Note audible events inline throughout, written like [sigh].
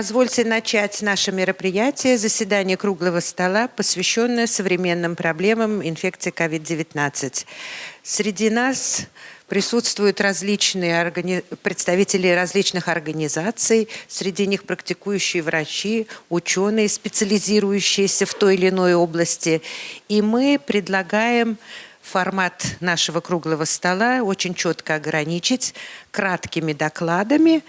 Позвольте начать наше мероприятие, заседание круглого стола, посвященное современным проблемам инфекции COVID-19. Среди нас присутствуют различные органи... представители различных организаций, среди них практикующие врачи, ученые, специализирующиеся в той или иной области. И мы предлагаем формат нашего круглого стола очень четко ограничить краткими докладами,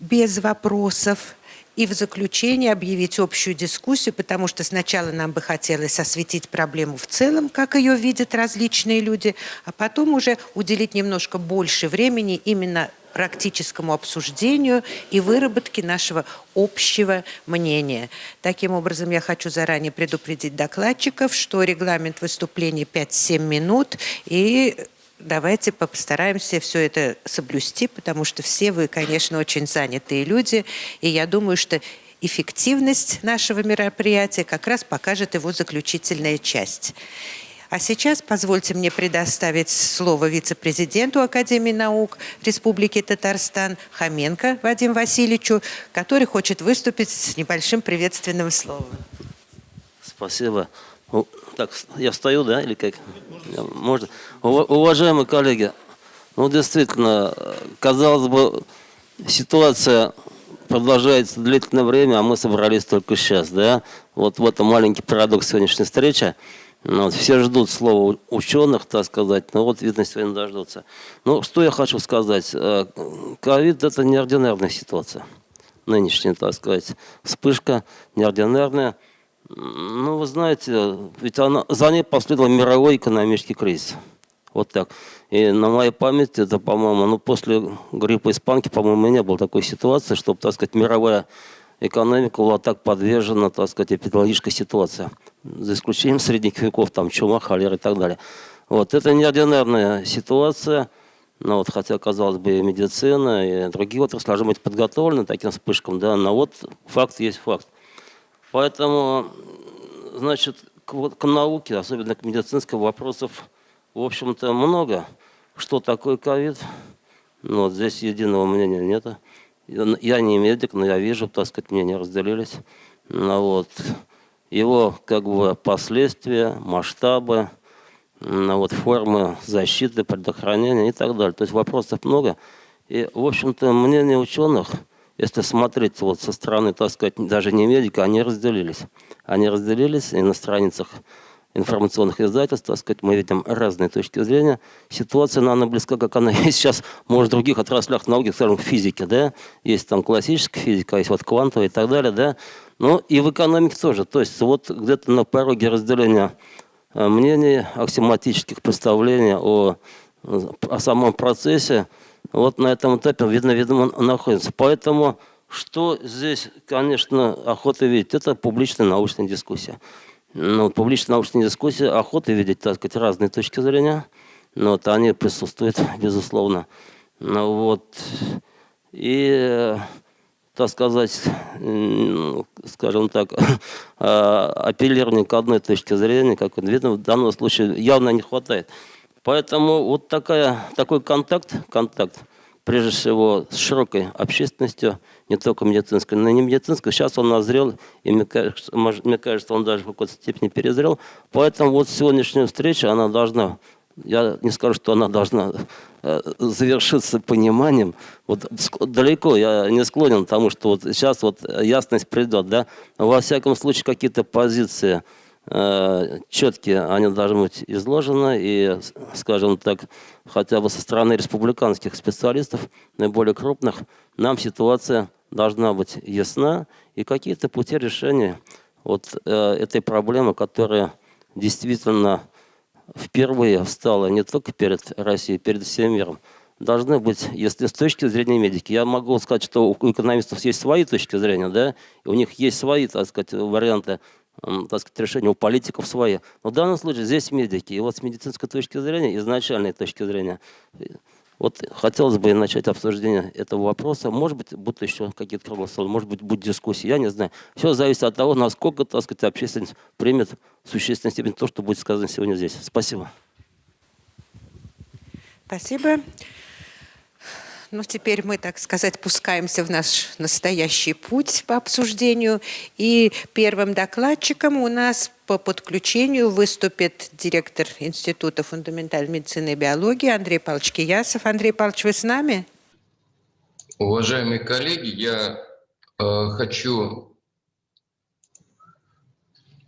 без вопросов, и в заключение объявить общую дискуссию, потому что сначала нам бы хотелось осветить проблему в целом, как ее видят различные люди, а потом уже уделить немножко больше времени именно практическому обсуждению и выработке нашего общего мнения. Таким образом, я хочу заранее предупредить докладчиков, что регламент выступления 5-7 минут, и давайте постараемся все это соблюсти, потому что все вы, конечно, очень занятые люди, и я думаю, что эффективность нашего мероприятия как раз покажет его заключительная часть. А сейчас позвольте мне предоставить слово вице-президенту Академии наук Республики Татарстан Хоменко Вадиму Васильевичу, который хочет выступить с небольшим приветственным словом. Спасибо. Так, я встаю, да, или как? Можно? Уважаемые коллеги, ну действительно, казалось бы, ситуация продолжается длительное время, а мы собрались только сейчас, да? Вот в этом маленький парадокс сегодняшней встречи. Ну, вот, все ждут слова ученых, так сказать, но вот, видно, сегодня дождутся. Ну, что я хочу сказать. Э, ковид – это неординарная ситуация. Нынешняя, так сказать, вспышка неординарная – ну, вы знаете, ведь она, за ней последовал мировой экономический кризис. Вот так. И на моей памяти, это, по-моему, ну, после гриппа испанки, по-моему, не было такой ситуации, чтобы, так сказать, мировая экономика была так подвержена, так сказать, эпидемиологической ситуации. За исключением средних веков, там, чума, холера и так далее. Вот, это неординарная ситуация, ну, вот, хотя, казалось бы, и медицина, и другие отрасли должны быть подготовлены таким вспышкам, да, но вот факт есть факт. Поэтому, значит, к, к науке, особенно к медицинским вопросов, в общем-то, много. Что такое ковид? Ну, вот здесь единого мнения нет. Я не медик, но я вижу, так сказать, мнения разделились. Ну, вот. Его как бы последствия, масштабы, ну, вот, формы защиты, предохранения и так далее. То есть вопросов много. И, в общем-то, мнение ученых – если смотреть вот со стороны, так сказать, даже не медика, они разделились. Они разделились, и на страницах информационных издательств, так сказать, мы видим разные точки зрения. Ситуация, наверное, близка, как она [laughs] есть сейчас, может, в других отраслях науки, скажем, в физике, да, есть там классическая физика, есть вот квантовая и так далее, да, ну и в экономике тоже. То есть вот где-то на пороге разделения э, мнений, аксиоматических представлений о, о самом процессе, вот на этом этапе, видно, видимо, находится. Поэтому, что здесь, конечно, охота видеть, это публичная научная дискуссия. Ну, публичная научная дискуссия, охота видеть, так сказать, разные точки зрения. Ну, вот они присутствуют, [laughs] безусловно. Ну, вот. И, так сказать, скажем так, [laughs] а, апеллирование к одной точке зрения, как видно, в данном случае явно не хватает. Поэтому вот такая, такой контакт, контакт, прежде всего, с широкой общественностью, не только медицинской, но и не медицинской. Сейчас он назрел, и мне кажется, мне кажется, он даже в какой-то степени перезрел. Поэтому вот сегодняшняя встреча, она должна, я не скажу, что она должна э, завершиться пониманием. Вот далеко я не склонен к тому, что вот сейчас вот ясность придет, да. Во всяком случае, какие-то позиции четкие они должны быть изложены, и, скажем так, хотя бы со стороны республиканских специалистов, наиболее крупных, нам ситуация должна быть ясна, и какие-то пути решения вот э, этой проблемы, которая действительно впервые встала не только перед Россией, перед всем миром, должны быть, если с точки зрения медики. Я могу сказать, что у экономистов есть свои точки зрения, да, у них есть свои, так сказать, варианты так сказать, решения у политиков свои. Но в данном случае здесь медики. И вот с медицинской точки зрения, изначальной точки зрения, вот хотелось бы начать обсуждение этого вопроса. Может быть, будут еще какие-то круглые может быть, будет дискуссия, я не знаю. Все зависит от того, насколько, так сказать, общественность примет в существенной степени то, что будет сказано сегодня здесь. Спасибо. Спасибо. Ну, теперь мы, так сказать, пускаемся в наш настоящий путь по обсуждению. И первым докладчиком у нас по подключению выступит директор Института фундаментальной медицины и биологии Андрей Павлович Киясов. Андрей Павлович, вы с нами? Уважаемые коллеги, я э, хочу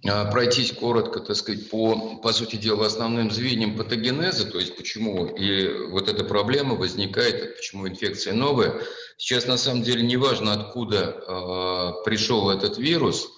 пройтись коротко, так сказать, по, по сути дела, основным звеньям патогенеза, то есть почему и вот эта проблема возникает, почему инфекция новая. Сейчас на самом деле не важно, откуда э, пришел этот вирус,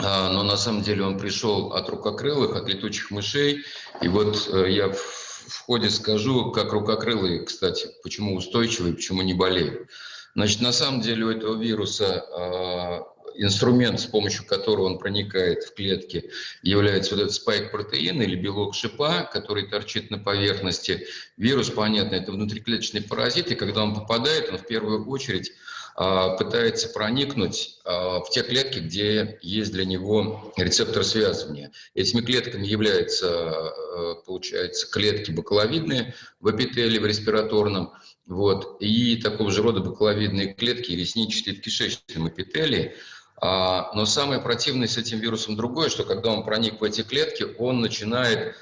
э, но на самом деле он пришел от рукокрылых, от летучих мышей. И вот э, я в ходе скажу, как рукокрылые, кстати, почему устойчивые, почему не болеют. Значит, на самом деле у этого вируса э, инструмент, с помощью которого он проникает в клетки, является вот этот спайк-протеин или белок шипа, который торчит на поверхности. Вирус, понятно, это внутриклеточный паразит, и когда он попадает, он в первую очередь а, пытается проникнуть а, в те клетки, где есть для него рецептор связывания. Этими клетками являются, а, получается, клетки бакаловидные в эпителии, в респираторном, вот, и такого же рода бакаловидные клетки ресничатые в кишечном эпителии. Но самое противное с этим вирусом другое, что когда он проник в эти клетки, он начинает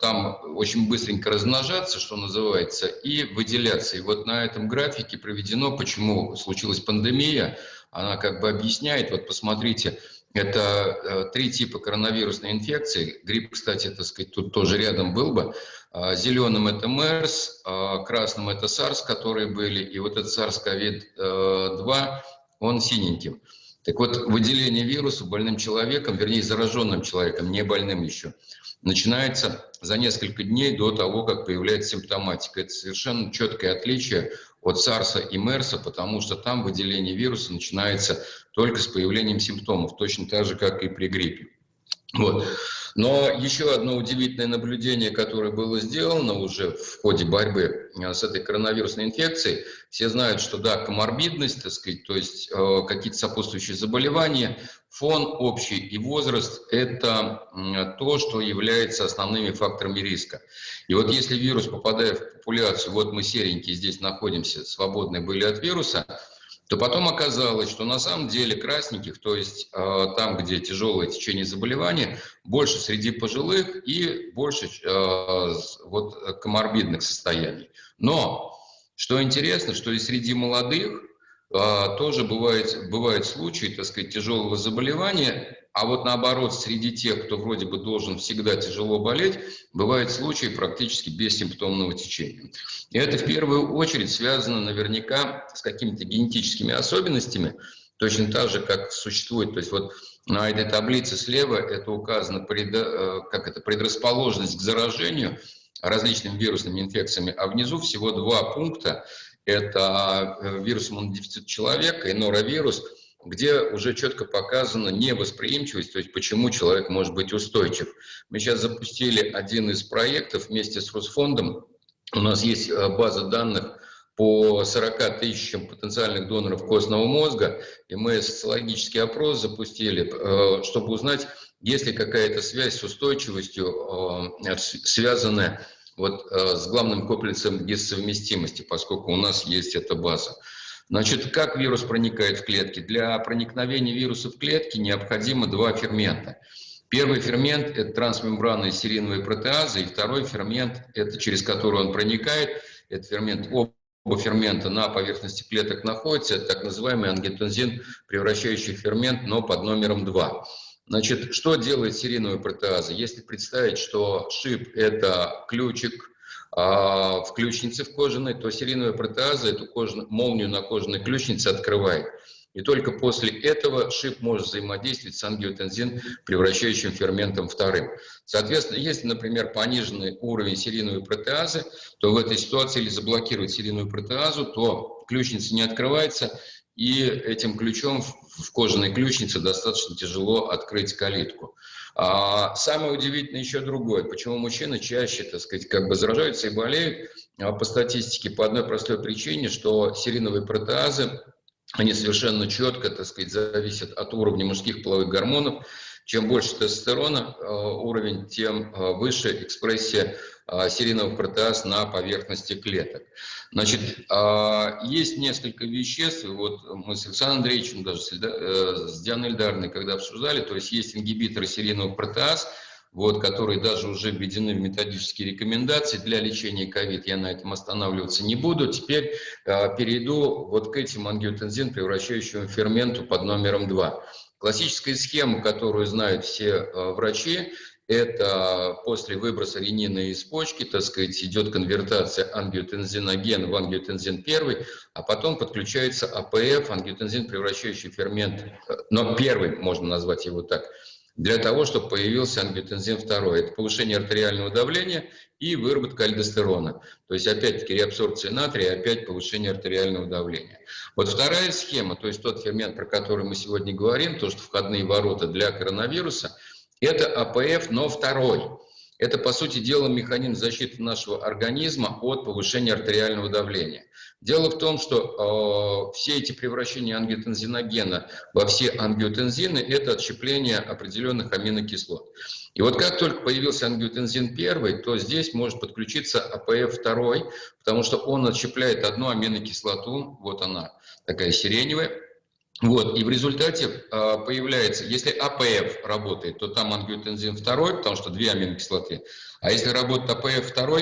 там очень быстренько размножаться, что называется, и выделяться. И вот на этом графике проведено, почему случилась пандемия, она как бы объясняет, вот посмотрите, это э, три типа коронавирусной инфекции. Грипп, кстати, так сказать, тут тоже рядом был бы. А, Зеленым это МЕРС, а, красным это SARS, которые были, и вот этот SARS-CoV-2, он синеньким. Так вот, выделение вируса больным человеком, вернее, зараженным человеком, не больным еще, начинается за несколько дней до того, как появляется симптоматика. Это совершенно четкое отличие от САРСа и МЕРСа, потому что там выделение вируса начинается только с появлением симптомов, точно так же, как и при гриппе. Вот. Но еще одно удивительное наблюдение, которое было сделано уже в ходе борьбы э, с этой коронавирусной инфекцией, все знают, что да, коморбидность, так сказать, то есть э, какие-то сопутствующие заболевания, фон общий и возраст – это то, что является основными факторами риска. И вот если вирус, попадая в популяцию, вот мы серенькие здесь находимся, свободные были от вируса – то потом оказалось, что на самом деле красненьких, то есть э, там, где тяжелое течение заболевания, больше среди пожилых и больше э, вот, коморбидных состояний. Но, что интересно, что и среди молодых э, тоже бывает, бывают случаи, так сказать, тяжелого заболевания, а вот наоборот, среди тех, кто вроде бы должен всегда тяжело болеть, бывают случаи практически бессимптомного течения. И это в первую очередь связано наверняка с какими-то генетическими особенностями, точно так же, как существует, то есть вот на этой таблице слева это указано пред, э, как это, предрасположенность к заражению различными вирусными инфекциями, а внизу всего два пункта. Это э, вирус иммунодефицита человека и норовирус – где уже четко показана невосприимчивость, то есть почему человек может быть устойчив. Мы сейчас запустили один из проектов вместе с Росфондом. У нас есть э, база данных по 40 тысячам потенциальных доноров костного мозга, и мы социологический опрос запустили, э, чтобы узнать, есть ли какая-то связь с устойчивостью, связанная вот с главным комплексом дissовместимости, поскольку у нас есть эта база. Значит, как вирус проникает в клетки? Для проникновения вируса в клетки необходимо два фермента. Первый фермент – это трансмембранные сериновые протеазы, и второй фермент – это через который он проникает, это фермент Оба фермента на поверхности клеток находятся, это так называемый ангиотензин, превращающий фермент, но под номером 2. Значит, что делает сериновая протеаза? Если представить, что шип – это ключик, а в ключнице в кожаной, то серийная протеаза эту кожаную, молнию на кожаной ключнице открывает. И только после этого шип может взаимодействовать с ангиотензин, превращающим ферментом вторым. Соответственно, если, например, пониженный уровень серийной протеазы, то в этой ситуации или заблокировать серийную протеазу, то ключница не открывается, и этим ключом в кожаной ключнице достаточно тяжело открыть калитку. А самое удивительное еще другое, почему мужчины чаще, так сказать, как бы заражаются и болеют, а по статистике по одной простой причине, что сериновые протеазы, они совершенно четко, так сказать, зависят от уровня мужских половых гормонов, Чем больше тестостерона уровень, тем выше экспрессия серийного протеаз на поверхности клеток. Значит, есть несколько веществ, вот мы с Александром Андреевичем, даже с Дианой Эльдарной, когда обсуждали, то есть есть ингибиторы серийного протеаз, вот, которые даже уже введены в методические рекомендации для лечения ковид. Я на этом останавливаться не буду. Теперь э, перейду вот к этим ангиотензин, превращающим ферменту под номером 2. Классическая схема, которую знают все э, врачи, это после выброса ренина из почки, так сказать, идет конвертация ангиотензиногена в ангиотензин 1, а потом подключается АПФ, ангиотензин, превращающий фермент, э, но первый, можно назвать его так, для того, чтобы появился ангиотензин 2. Это повышение артериального давления и выработка альдостерона. То есть опять-таки реабсорбция натрия, опять повышение артериального давления. Вот вторая схема, то есть тот фермент, про который мы сегодня говорим, то, что входные ворота для коронавируса, это АПФ, но второй. Это, по сути дела, механизм защиты нашего организма от повышения артериального давления. Дело в том, что э, все эти превращения ангиотензиногена во все ангиотензины – это отщепление определенных аминокислот. И вот как только появился ангиотензин 1, то здесь может подключиться АПФ 2, потому что он отщепляет одну аминокислоту, вот она, такая сиреневая, вот, и в результате э, появляется, если АПФ работает, то там ангиотензин 2, потому что две аминокислоты, а если работает АПФ 2,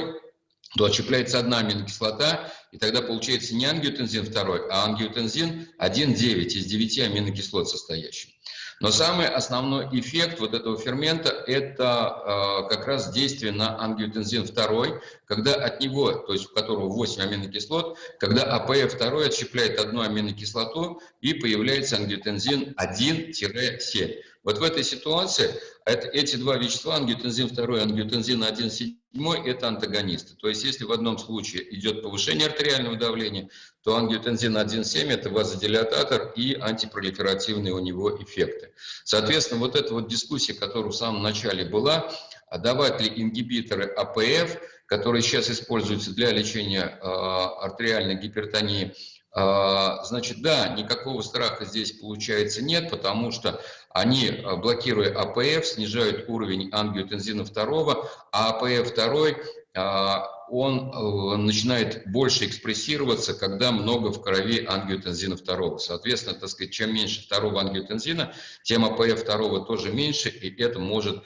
то отщепляется одна аминокислота, и тогда получается не ангиотензин 2, а ангиотензин 1,9 из 9 аминокислот состоящий. Но самый основной эффект вот этого фермента – это э, как раз действие на ангиотензин 2, когда от него, то есть у которого 8 аминокислот, когда АПФ2 отщепляет одну аминокислоту и появляется ангиотензин 1-7. Вот в этой ситуации это, эти два вещества, ангиотензин 2 и ангиотензин 1,7, это антагонисты. То есть если в одном случае идет повышение артериального давления, то ангиотензин 1,7 это вазодилататор и антипролиферативные у него эффекты. Соответственно, вот эта вот дискуссия, которая в самом начале была, а давать ли ингибиторы АПФ, которые сейчас используются для лечения э, артериальной гипертонии, а, значит, да, никакого страха здесь получается нет, потому что они, а, блокируя АПФ, снижают уровень ангиотензина 2, а АПФ 2 а, он э, начинает больше экспрессироваться, когда много в крови ангиотензина 2. Соответственно, так сказать, чем меньше второго ангиотензина, тем АПФ 2 тоже меньше, и это может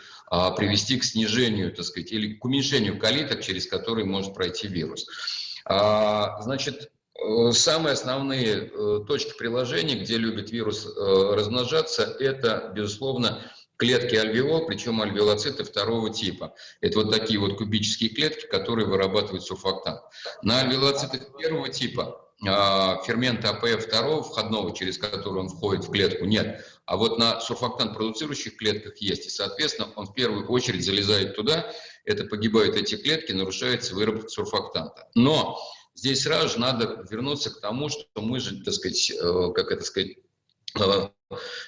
привести к снижению, так сказать, или к уменьшению калиток, через которые может пройти вирус. Значит, Э, самые основные э, точки приложения, где любит вирус э, размножаться, это, безусловно, клетки альвеол, причем альвеолоциты второго типа. Это вот такие вот кубические клетки, которые вырабатывают сурфактант. На альвеолоцитах первого типа а, фермента АПФ2, входного, через который он входит в клетку, нет. А вот на сурфактант продуцирующих клетках есть. И, соответственно, он в первую очередь залезает туда, это погибают эти клетки, нарушается выработка сурфактанта. Но здесь сразу же надо вернуться к тому, что мы же, так сказать, э, как это сказать, э,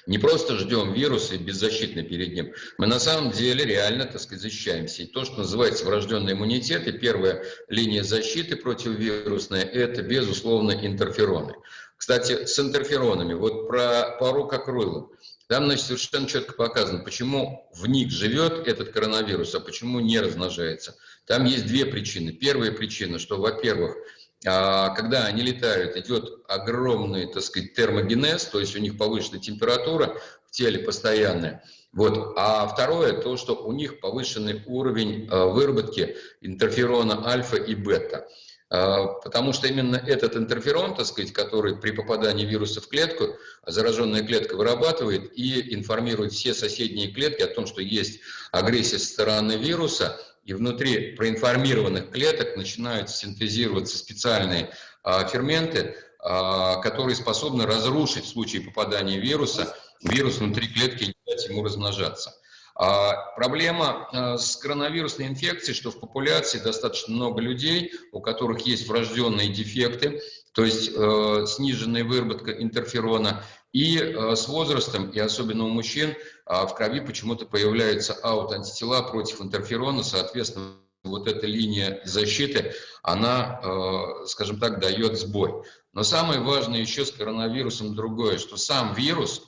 не просто ждем вируса и беззащитны перед ним. Мы на самом деле реально, так сказать, защищаемся. И то, что называется врожденный иммунитет, и первая линия защиты противовирусная, это, безусловно, интерфероны. Кстати, с интерферонами, вот про пару как рыло. Там, значит, совершенно четко показано, почему в них живет этот коронавирус, а почему не размножается. Там есть две причины. Первая причина, что, во-первых, когда они летают, идет огромный, так сказать, термогенез, то есть у них повышенная температура в теле постоянная. Вот. А второе, то, что у них повышенный уровень а, выработки интерферона альфа и бета. А, потому что именно этот интерферон, так сказать, который при попадании вируса в клетку, зараженная клетка вырабатывает и информирует все соседние клетки о том, что есть агрессия со стороны вируса, и внутри проинформированных клеток начинают синтезироваться специальные а, ферменты, а, которые способны разрушить в случае попадания вируса вирус внутри клетки и не дать ему размножаться. А, проблема а, с коронавирусной инфекцией, что в популяции достаточно много людей, у которых есть врожденные дефекты, то есть э, сниженная выработка интерферона, и э, с возрастом, и особенно у мужчин, в крови почему-то появляются аутантитела против интерферона, соответственно, вот эта линия защиты, она, э, скажем так, дает сбой. Но самое важное еще с коронавирусом другое, что сам вирус,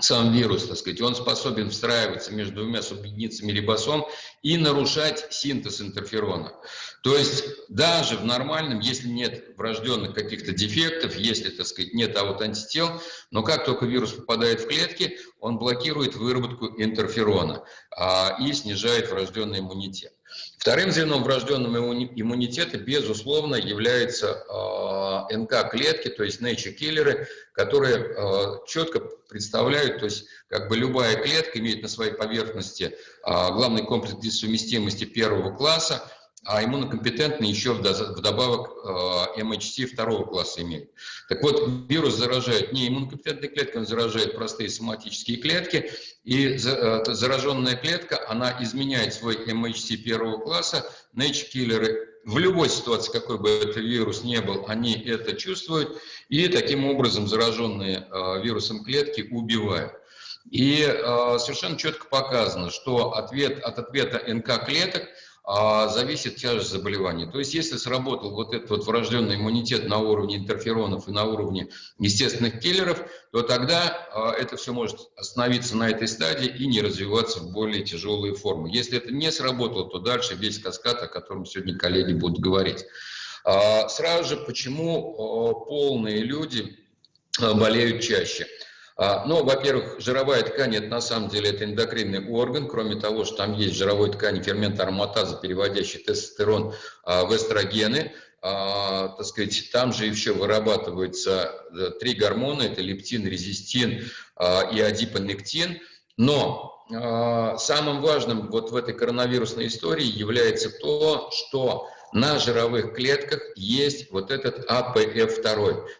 сам вирус, так сказать, он способен встраиваться между двумя субъединицами рибосом и нарушать синтез интерферона. То есть даже в нормальном, если нет врожденных каких-то дефектов, если, так сказать, нет аутоантител, но как только вирус попадает в клетки, он блокирует выработку интерферона а, и снижает врожденный иммунитет. Вторым звеном врожденного иммунитета, безусловно, являются э, НК-клетки, то есть nature-киллеры, которые э, четко представляют, то есть как бы любая клетка имеет на своей поверхности э, главный комплекс дисовместимости первого класса, а иммунокомпетентный еще вдобавок MHC второго класса имеет. Так вот, вирус заражает не иммунокомпетентные клетки, он заражает простые соматические клетки, и зараженная клетка, она изменяет свой MHC первого класса, nature-киллеры в любой ситуации, какой бы это вирус не был, они это чувствуют, и таким образом зараженные вирусом клетки убивают. И совершенно четко показано, что ответ, от ответа НК-клеток – зависит тяжесть заболевания. То есть если сработал вот этот вот врожденный иммунитет на уровне интерферонов и на уровне естественных киллеров, то тогда а, это все может остановиться на этой стадии и не развиваться в более тяжелые формы. Если это не сработало, то дальше весь каскад, о котором сегодня коллеги будут говорить. А, сразу же, почему полные люди болеют чаще – а, ну, во-первых, жировая ткань, это на самом деле это эндокринный орган, кроме того, что там есть в жировой ткани фермент ароматаза, переводящий тестостерон а, в эстрогены, а, так сказать, там же еще вырабатываются э, три гормона, это лептин, резистин и адипонектин, но самым важным вот в этой коронавирусной истории является то, что на жировых клетках есть вот этот АПФ2.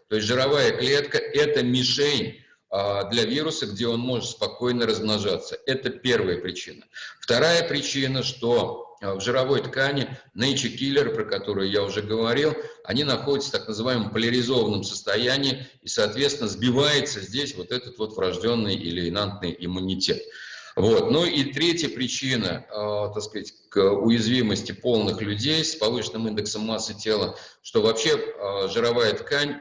То есть жировая клетка – это мишень а, для вируса, где он может спокойно размножаться. Это первая причина. Вторая причина, что а, в жировой ткани nature killer, про которую я уже говорил, они находятся в так называемом поляризованном состоянии, и, соответственно, сбивается здесь вот этот вот врожденный или инантный иммунитет. Вот. Ну и третья причина, э, так сказать, к уязвимости полных людей с повышенным индексом массы тела, что вообще э, жировая ткань,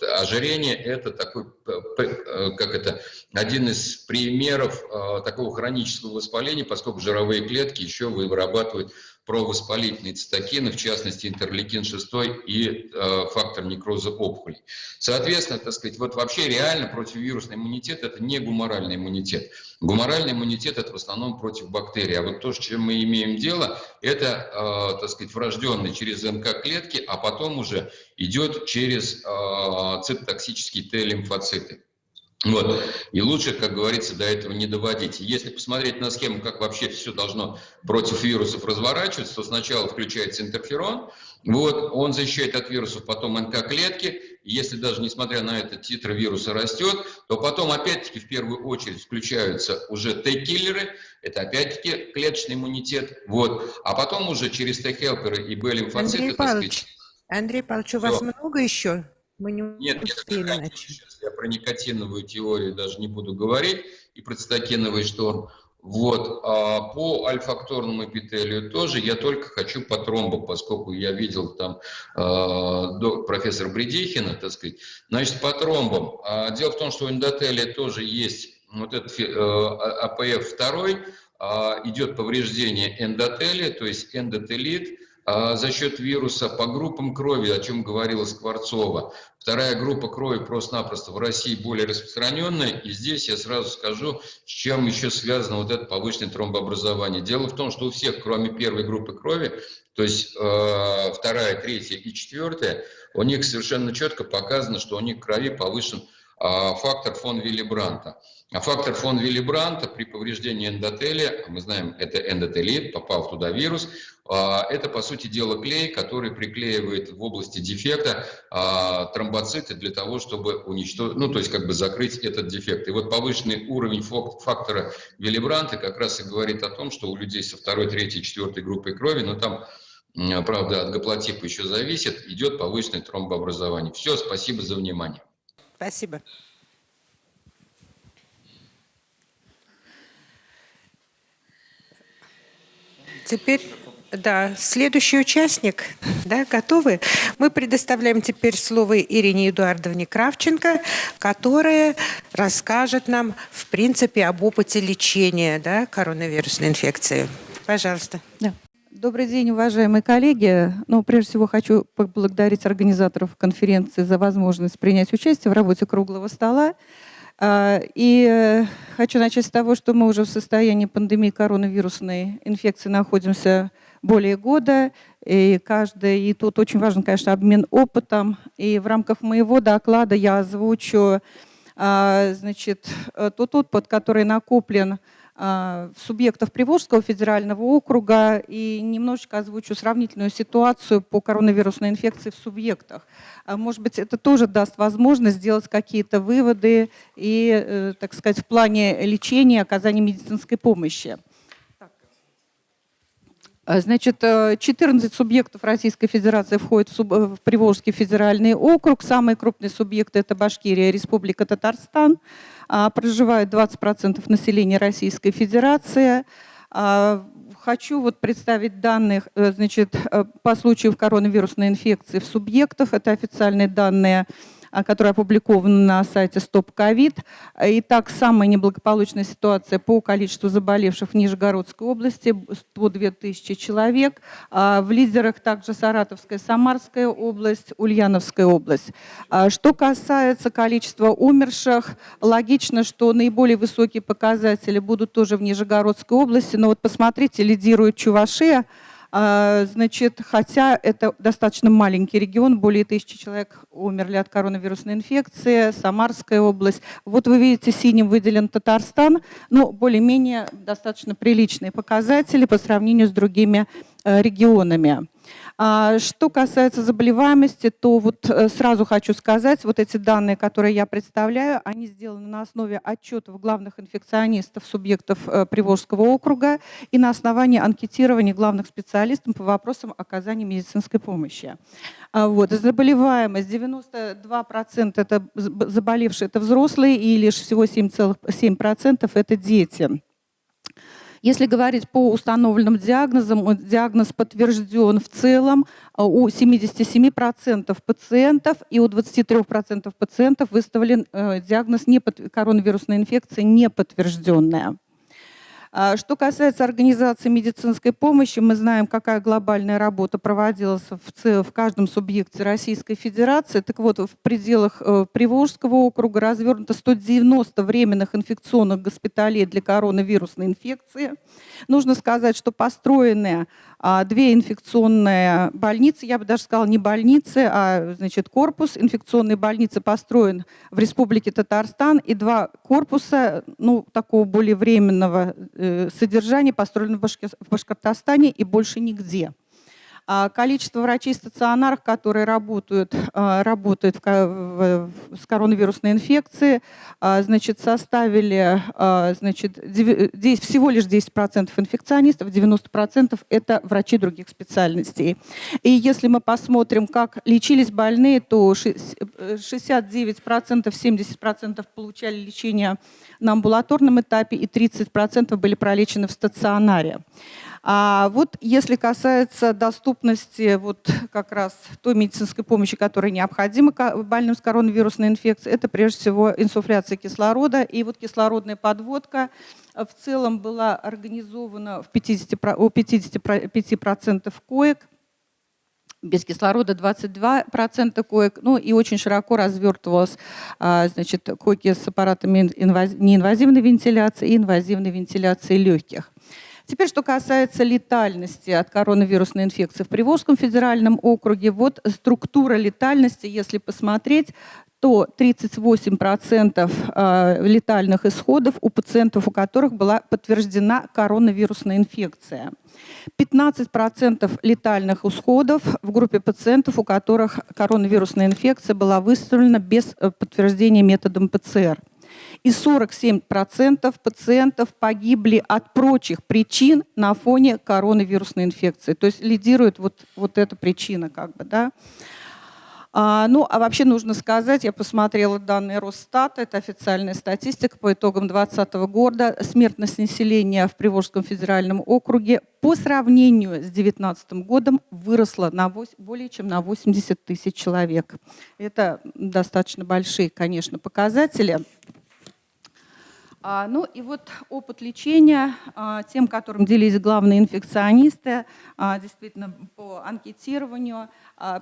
ожирение – это такой, э, как это, один из примеров э, такого хронического воспаления, поскольку жировые клетки еще вырабатывают провоспалительные цитокины, в частности интерлейкин-6 и э, фактор некроза опухолей. Соответственно, так сказать, вот вообще реально противовирусный иммунитет – это не гуморальный иммунитет. Гуморальный иммунитет – это в основном против бактерий. А вот то, с чем мы имеем дело, это, э, так сказать, врожденный через НК-клетки, а потом уже идет через э, цитотоксические Т-лимфоциты. Вот. И лучше, как говорится, до этого не доводить. Если посмотреть на схему, как вообще все должно против вирусов разворачиваться, то сначала включается интерферон, вот, он защищает от вирусов, потом НК-клетки, если даже несмотря на это титр вируса растет, то потом опять-таки в первую очередь включаются уже Т-киллеры, это опять-таки клеточный иммунитет, вот, а потом уже через Т-хелперы и Б-лимфоциты, Андрей Павлович, Андрей Павлович, у вас много еще? Мы не нет, успели нет. Сейчас я про никотиновую теорию даже не буду говорить, и про цитокиновый шторм. Вот. А по альфакторному эпителию тоже я только хочу по тромбу, поскольку я видел там э, до, профессор Бредихина, так сказать. Значит, по тромбам. А, дело в том, что у эндотелия тоже есть вот этот э, АПФ-2, э, идет повреждение эндотелия, то есть эндотелит, а за счет вируса по группам крови, о чем говорила Скворцова. Вторая группа крови просто-напросто в России более распространенная. И здесь я сразу скажу, с чем еще связано вот это повышенное тромбообразование. Дело в том, что у всех, кроме первой группы крови, то есть э, вторая, третья и четвертая, у них совершенно четко показано, что у них в крови повышен э, фактор фон Виллибранта. А фактор фон Виллибранта при повреждении эндотелия, мы знаем, это эндотелит, попал туда вирус, а, это, по сути дела, клей, который приклеивает в области дефекта а, тромбоциты для того, чтобы уничтожить, ну, то есть как бы закрыть этот дефект. И вот повышенный уровень фактора Виллибранта как раз и говорит о том, что у людей со второй, третьей, четвертой группой крови, но там правда, от гаплотипа еще зависит, идет повышенное тромбообразование. Все, спасибо за внимание. Спасибо. Теперь Да, следующий участник, да, готовы? Мы предоставляем теперь слово Ирине Эдуардовне Кравченко, которая расскажет нам, в принципе, об опыте лечения да, коронавирусной инфекции. Пожалуйста. Да. Добрый день, уважаемые коллеги. Ну, прежде всего хочу поблагодарить организаторов конференции за возможность принять участие в работе круглого стола. А, и э, хочу начать с того, что мы уже в состоянии пандемии коронавирусной инфекции находимся более года. И, каждый, и тут очень важен, конечно, обмен опытом. И в рамках моего доклада я озвучу а, значит, э, тот опыт, который накоплен а, субъектов Приволжского федерального округа и немножечко озвучу сравнительную ситуацию по коронавирусной инфекции в субъектах. А, может быть, это тоже даст возможность сделать какие-то выводы и, э, так сказать, в плане лечения, оказания медицинской помощи. А, значит, 14 э, субъектов Российской Федерации входят в, суб... в Приволжский федеральный округ. Самые крупные субъекты – это Башкирия, Республика Татарстан. А, проживает 20% населения Российской Федерации. Хочу вот представить данные э, значит, э, по случаю коронавирусной инфекции в субъектах. Это официальные данные которая опубликована на сайте Стоп Ковид. Итак, самая неблагополучная ситуация по количеству заболевших в Нижегородской области – 102 тысячи человек. А, в лидерах также Саратовская, Самарская область, Ульяновская область. А, что касается количества умерших, логично, что наиболее высокие показатели будут тоже в Нижегородской области. Но вот посмотрите, лидирует Чувашия – а, значит, хотя это достаточно маленький регион, более тысячи человек умерли от коронавирусной инфекции, Самарская область. Вот вы видите, синим выделен Татарстан, но более-менее достаточно приличные показатели по сравнению с другими э, регионами. А, что касается заболеваемости, то вот э, сразу хочу сказать, вот эти данные, которые я представляю, они сделаны на основе отчетов главных инфекционистов субъектов э, Приволжского округа и на основании анкетирования главных специалистов по вопросам оказания медицинской помощи. А, вот. Заболеваемость 92% это заболевшие, это взрослые, и лишь всего 7,7% это дети. Если говорить по установленным диагнозам, диагноз подтвержден в целом а, у 77% пациентов и у 23% пациентов выставлен э, диагноз коронавирусной инфекции неподтвержденная. А, что касается организации медицинской помощи, мы знаем, какая глобальная работа проводилась в, в каждом субъекте Российской Федерации. Так вот, в пределах э, Приволжского округа развернуто 190 временных инфекционных госпиталей для коронавирусной инфекции. Нужно сказать, что построенные а, две инфекционные больницы, я бы даже сказала не больницы, а значит, корпус инфекционной больницы построен в Республике Татарстан, и два корпуса ну, такого более временного э, содержания построены в Башкортостане и больше нигде. А количество врачей стационаров, которые работают, а, работают с коронавирусной инфекцией, а, значит, составили значит, всего лишь 10% инфекционистов, 90% это врачи других специальностей. И если мы посмотрим, как лечились больные, то 69%, 70% получали лечение на амбулаторном этапе и 30% были пролечены в стационаре. А вот если касается доступности вот как раз той медицинской помощи, которая необходима больным с коронавирусной инфекцией, это прежде всего инсуфляция кислорода. И вот кислородная подводка в целом была организована в 50, у 55% коек, без кислорода 22% коек, ну и очень широко развертывалась а, значит, койки с аппаратами неинвазивной вентиляции и инвазивной вентиляции легких. Теперь, что касается летальности от коронавирусной инфекции в Приволжском федеральном округе, вот структура летальности, если посмотреть, то 38% э, летальных исходов у пациентов, у которых была подтверждена коронавирусная инфекция. 15% летальных исходов в группе пациентов, у которых коронавирусная инфекция была выставлена без э, подтверждения методом ПЦР и 47% пациентов погибли от прочих причин на фоне коронавирусной инфекции. То есть лидирует вот, вот эта причина. Как бы, да. А, ну, а вообще нужно сказать, я посмотрела данные Росстата, это официальная статистика по итогам 2020 года. Смертность населения в Приволжском федеральном округе по сравнению с 2019 годом выросла на 8, более чем на 80 тысяч человек. Это достаточно большие, конечно, показатели. А, ну и вот опыт лечения а, тем, которым делились главные инфекционисты, а, действительно по анкетированию.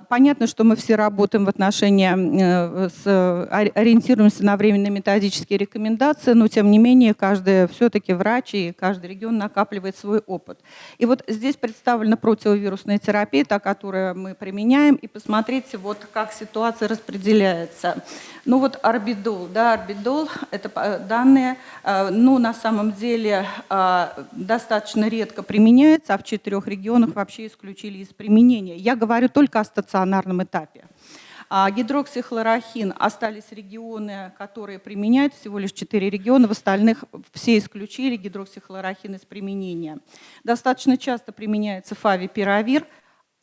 Понятно, что мы все работаем в отношении, э, с, ориентируемся на временные методические рекомендации, но тем не менее каждый все-таки врач и каждый регион накапливает свой опыт. И вот здесь представлена противовирусная терапия, та, которую мы применяем, и посмотрите, вот как ситуация распределяется. Ну вот орбидол, да, орбидол, это данные, э, ну на самом деле э, достаточно редко применяется, а в четырех регионах вообще исключили из применения. Я говорю только о стационарном этапе. А гидроксихлорохин остались регионы, которые применяют, всего лишь 4 региона, в остальных все исключили гидроксихлорохин из применения. Достаточно часто применяется фавипиравир,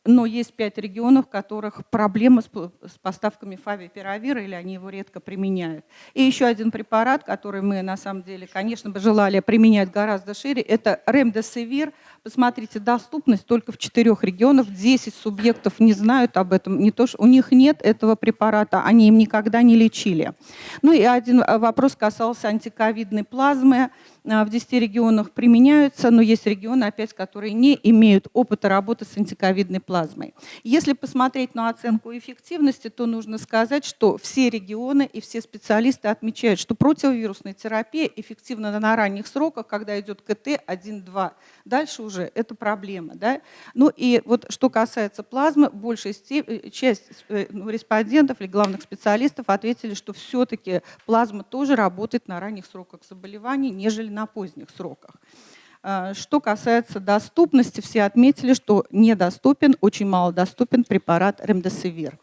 но есть пять регионов, в которых проблемы с поставками фавипиравира, или они его редко применяют. И еще один препарат, который мы на самом деле, конечно бы, желали применять гораздо шире, это ремдесивир. Посмотрите, доступность только в четырех регионах, 10 субъектов не знают об этом, не то, что у них нет этого препарата, они им никогда не лечили. Ну и один вопрос касался антиковидной плазмы. А, в 10 регионах применяются, но есть регионы, опять, которые не имеют опыта работы с антиковидной плазмой. Если посмотреть на оценку эффективности, то нужно сказать, что все регионы и все специалисты отмечают, что противовирусная терапия эффективна на ранних сроках, когда идет КТ 1-2. Дальше это проблема. Да? Ну и вот что касается плазмы, большая э, часть э, ну, респондентов или главных специалистов ответили, что все-таки плазма тоже работает на ранних сроках заболеваний, нежели на поздних сроках. А, что касается доступности, все отметили, что недоступен, очень мало доступен препарат ремдесивир.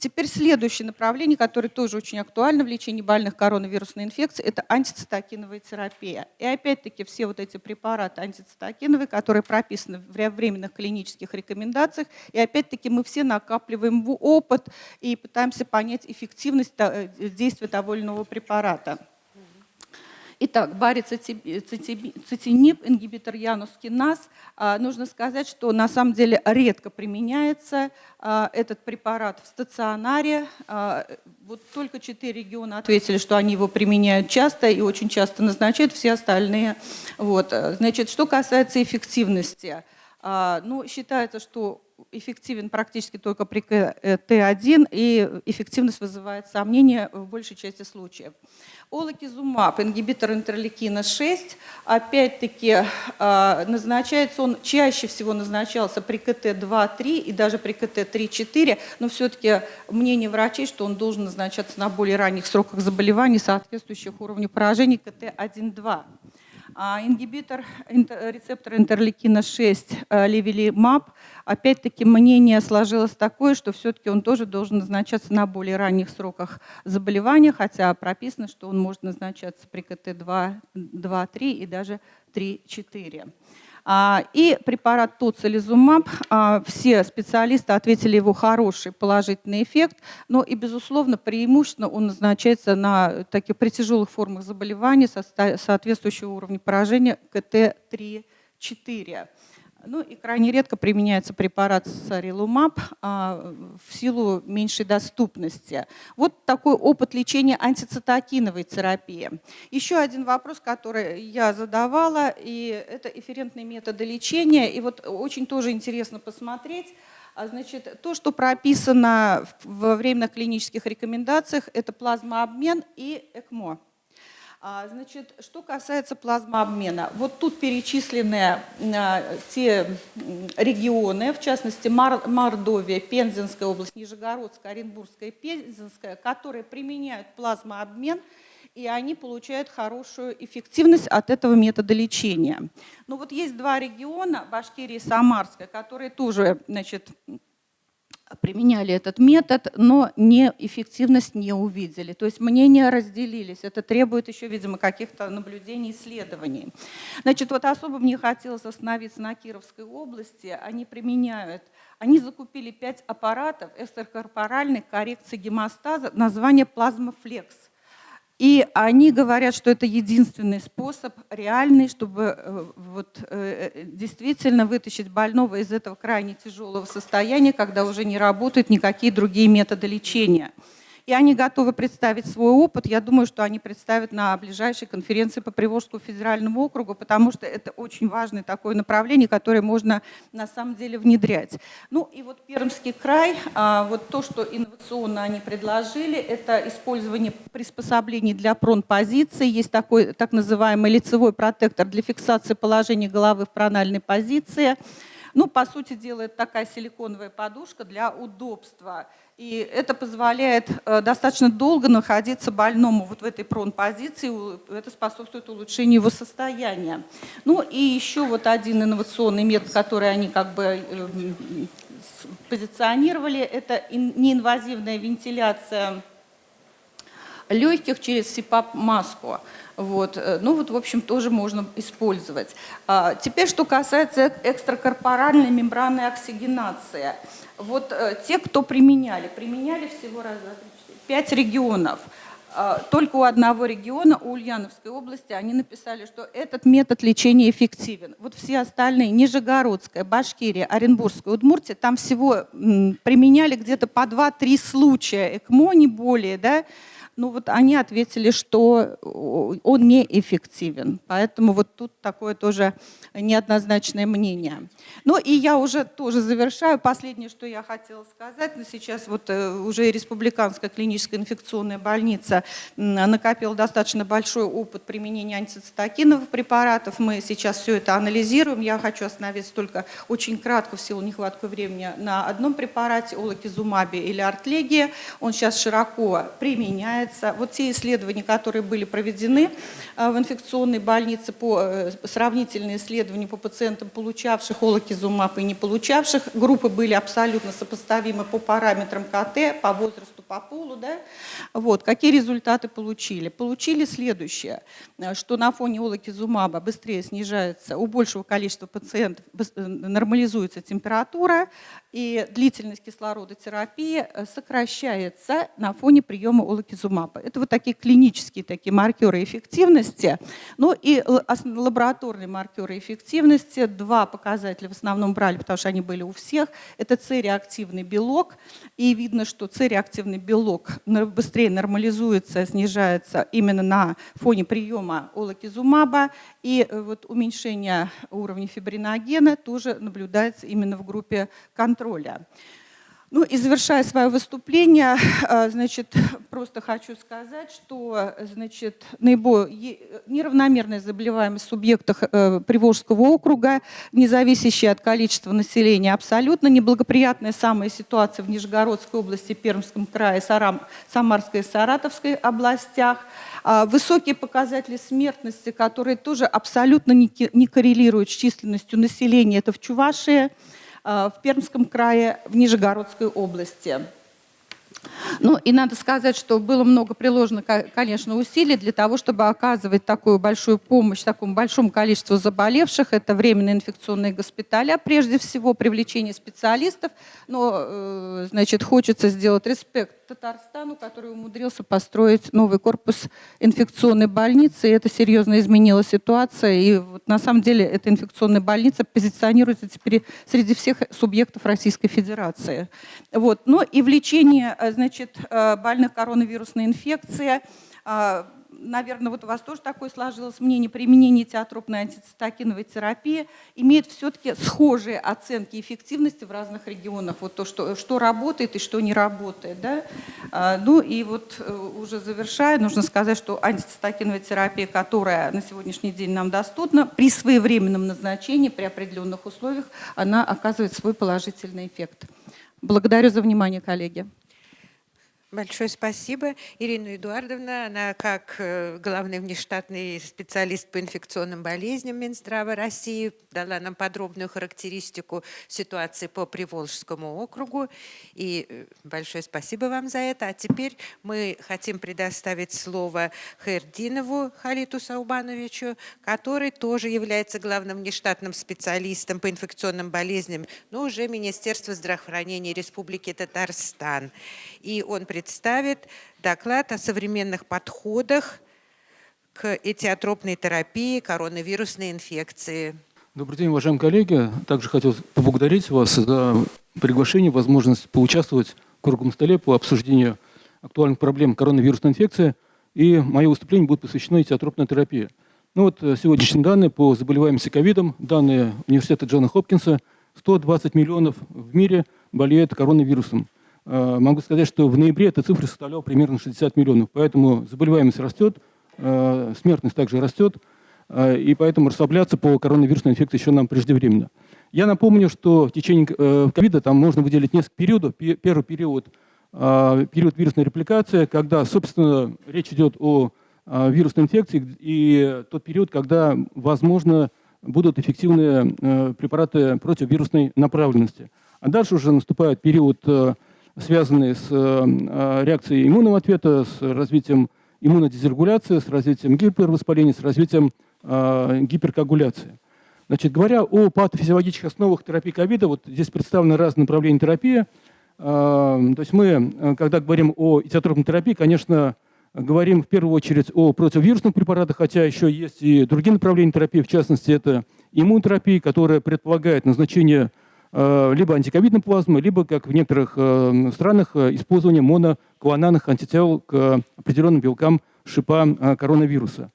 Теперь следующее направление, которое тоже очень актуально в лечении больных коронавирусной инфекцией, это антицитокиновая терапия. И опять-таки все вот эти препараты антицитокиновые, которые прописаны в временных клинических рекомендациях, и опять-таки мы все накапливаем опыт и пытаемся понять эффективность э, действия того или иного препарата. Итак, барицетинип, ингибитор янускиназ. А, нужно сказать, что на самом деле редко применяется а, этот препарат в стационаре. А, вот только четыре региона ответили, что они его применяют часто и очень часто назначают, все остальные. Вот. Значит, что касается эффективности. Ну, считается, что эффективен практически только при Т1, и эффективность вызывает сомнения в большей части случаев. Олакизумаб, ингибитор интерлейкина 6, опять-таки а, назначается он, чаще всего назначался при КТ-2-3 и даже при КТ-3-4, но все-таки мнение врачей, что он должен назначаться на более ранних сроках заболеваний, соответствующих уровню поражений КТ-1-2. А ингибитор рецептора интерлейкина 6 э, левелимаб, опять-таки мнение сложилось такое, что все-таки он тоже должен назначаться на более ранних сроках заболевания, хотя прописано, что он может назначаться при КТ-2, 2, 3 и даже 3-4. А, и препарат тоцилизумаб, а, все специалисты ответили его хороший положительный эффект, но и, безусловно, преимущественно он назначается на таких при тяжелых формах заболеваний со соответствующего уровня поражения КТ-3-4. Ну и крайне редко применяется препарат сарилумаб а, в силу меньшей доступности. Вот такой опыт лечения антицитокиновой терапии. Еще один вопрос, который я задавала, и это эфферентные методы лечения. И вот очень тоже интересно посмотреть, а, Значит, то, что прописано во временных клинических рекомендациях, это плазмообмен и ЭКМО. А, значит, что касается плазмообмена, вот тут перечислены а, те регионы, в частности Мордовия, Пензенская область, Нижегородская, Оренбургская, Пензенская, которые применяют плазмообмен, и они получают хорошую эффективность от этого метода лечения. Но ну вот есть два региона, Башкирия и Самарская, которые тоже значит, применяли этот метод, но не, эффективность не увидели. То есть мнения разделились. Это требует еще, видимо, каких-то наблюдений, исследований. Значит, вот особо мне хотелось остановиться на Кировской области. Они применяют, они закупили пять аппаратов экстракорпоральной коррекции гемостаза, название плазмофлекс. И они говорят, что это единственный способ реальный, чтобы э, вот, э, э, действительно вытащить больного из этого крайне тяжелого состояния, когда уже не работают никакие другие методы лечения и они готовы представить свой опыт. Я думаю, что они представят на ближайшей конференции по Приволжскому федеральному округу, потому что это очень важное такое направление, которое можно на самом деле внедрять. Ну и вот Пермский край, а, вот то, что инновационно они предложили, это использование приспособлений для пронпозиции. Есть такой так называемый лицевой протектор для фиксации положения головы в прональной позиции. Ну, по сути дела, это такая силиконовая подушка для удобства. И это позволяет э, достаточно долго находиться больному вот в этой прон-позиции, это способствует улучшению его состояния. Ну и еще вот один инновационный метод, который они как бы эм, позиционировали, это неинвазивная вентиляция легких через СИПАП-маску. Вот. Э, ну вот, в общем, тоже можно использовать. А, теперь, что касается экстракорпоральной мембранной оксигенации – вот э, те, кто применяли, применяли всего раз, два, три, четыре, пять регионов. Э, только у одного региона, у Ульяновской области, они написали, что этот метод лечения эффективен. Вот все остальные, Нижегородская, Башкирия, Оренбургская, Удмуртия, там всего применяли где-то по 2-3 случая ЭКМО, не более, да, ну вот они ответили, что он неэффективен. Поэтому вот тут такое тоже неоднозначное мнение. Ну и я уже тоже завершаю. Последнее, что я хотела сказать, но сейчас вот э, уже Республиканская клиническая инфекционная больница накопила достаточно большой опыт применения антицитокиновых препаратов. Мы сейчас все это анализируем. Я хочу остановиться только очень кратко в силу нехватки времени на одном препарате, олакизумабе или артлегия. Он сейчас широко применяется является, вот те исследования, которые были проведены э, в инфекционной больнице, по э, сравнительные исследования по пациентам, получавших олокизумаб и не получавших, группы были абсолютно сопоставимы по параметрам КТ, по возрасту, по полу. Да? Вот. Какие результаты получили? Получили следующее, э, что на фоне олокизумаба быстрее снижается, у большего количества пациентов нормализуется температура, и длительность кислородотерапии сокращается на фоне приема олокизумаба. Это вот такие клинические такие маркеры эффективности. Ну и лабораторные маркеры эффективности. Два показателя в основном брали, потому что они были у всех. Это С-реактивный белок. И видно, что С-реактивный белок быстрее нормализуется, снижается именно на фоне приема олокизумаба. И э, вот уменьшение уровня фибриногена тоже наблюдается именно в группе контроля. Ну и завершая свое выступление, э, значит, просто хочу сказать, что значит, наиболее неравномерная заболеваемость в субъектах э, Приволжского округа, не зависящая от количества населения, абсолютно неблагоприятная самая ситуация в Нижегородской области, Пермском крае, Сарам, Самарской и Саратовской областях, а высокие показатели смертности, которые тоже абсолютно не коррелируют с численностью населения, это в Чувашии, в Пермском крае, в Нижегородской области. Ну и надо сказать, что было много приложено, конечно, усилий для того, чтобы оказывать такую большую помощь такому большому количеству заболевших. Это временные инфекционные госпиталя, прежде всего привлечение специалистов. Но, э, значит, хочется сделать респект Татарстану, который умудрился построить новый корпус инфекционной больницы. И это серьезно изменила ситуация. И вот на самом деле эта инфекционная больница позиционируется теперь среди всех субъектов Российской Федерации. Вот. Но и в лечении э, значит, э, больных коронавирусной инфекцией э, наверное, вот у вас тоже такое сложилось мнение, применение театропной антицитокиновой терапии имеет все-таки схожие оценки эффективности в разных регионах. Вот то, что, что работает и что не работает. Да? А, ну и вот э, уже завершая, нужно сказать, что антицитокиновая терапия, которая на сегодняшний день нам доступна, при своевременном назначении, при определенных условиях, она оказывает свой положительный эффект. Благодарю за внимание, коллеги. Большое спасибо. Ирина Эдуардовна, она как э, главный внештатный специалист по инфекционным болезням Минздрава России дала нам подробную характеристику ситуации по Приволжскому округу. И э, большое спасибо вам за это. А теперь мы хотим предоставить слово Хайрдинову Халиту Саубановичу, который тоже является главным внештатным специалистом по инфекционным болезням, но уже Министерства здравоохранения Республики Татарстан. И он представит доклад о современных подходах к этиотропной терапии коронавирусной инфекции. Добрый день, уважаемые коллеги. Также хотел поблагодарить вас за приглашение, возможность поучаствовать в круглом столе по обсуждению актуальных проблем коронавирусной инфекции. И мое выступление будет посвящено этиотропной терапии. Ну вот э, сегодняшние данные по заболеваемости ковидом, данные университета Джона Хопкинса, 120 миллионов в мире болеют коронавирусом. Э, могу сказать, что в ноябре эта цифра составляла примерно 60 миллионов. Поэтому заболеваемость растет, э, смертность также растет, э, и поэтому расслабляться по коронавирусной инфекции еще нам преждевременно. Я напомню, что в течение ковида там можно выделить несколько периодов. Первый период – период вирусной репликации, когда, собственно, речь идет о вирусной инфекции, и тот период, когда, возможно, будут эффективные препараты противовирусной направленности. А дальше уже наступает период связанные с э, э, реакцией иммунного ответа, с развитием иммунодизрегуляции, с развитием гипервоспаления, с развитием э, гиперкоагуляции. Значит, говоря о патофизиологических основах терапии ковида, вот здесь представлены разные направления терапии. То есть мы, когда говорим о этиотропной терапии, конечно, говорим в первую очередь о противовирусных препаратах, хотя еще есть и другие направления терапии, в частности, это иммунотерапия, которая предполагает назначение Э, либо антиковидной плазмы, либо, как в некоторых э, странах, э, использование моноклональных антител к определенным белкам шипа коронавируса.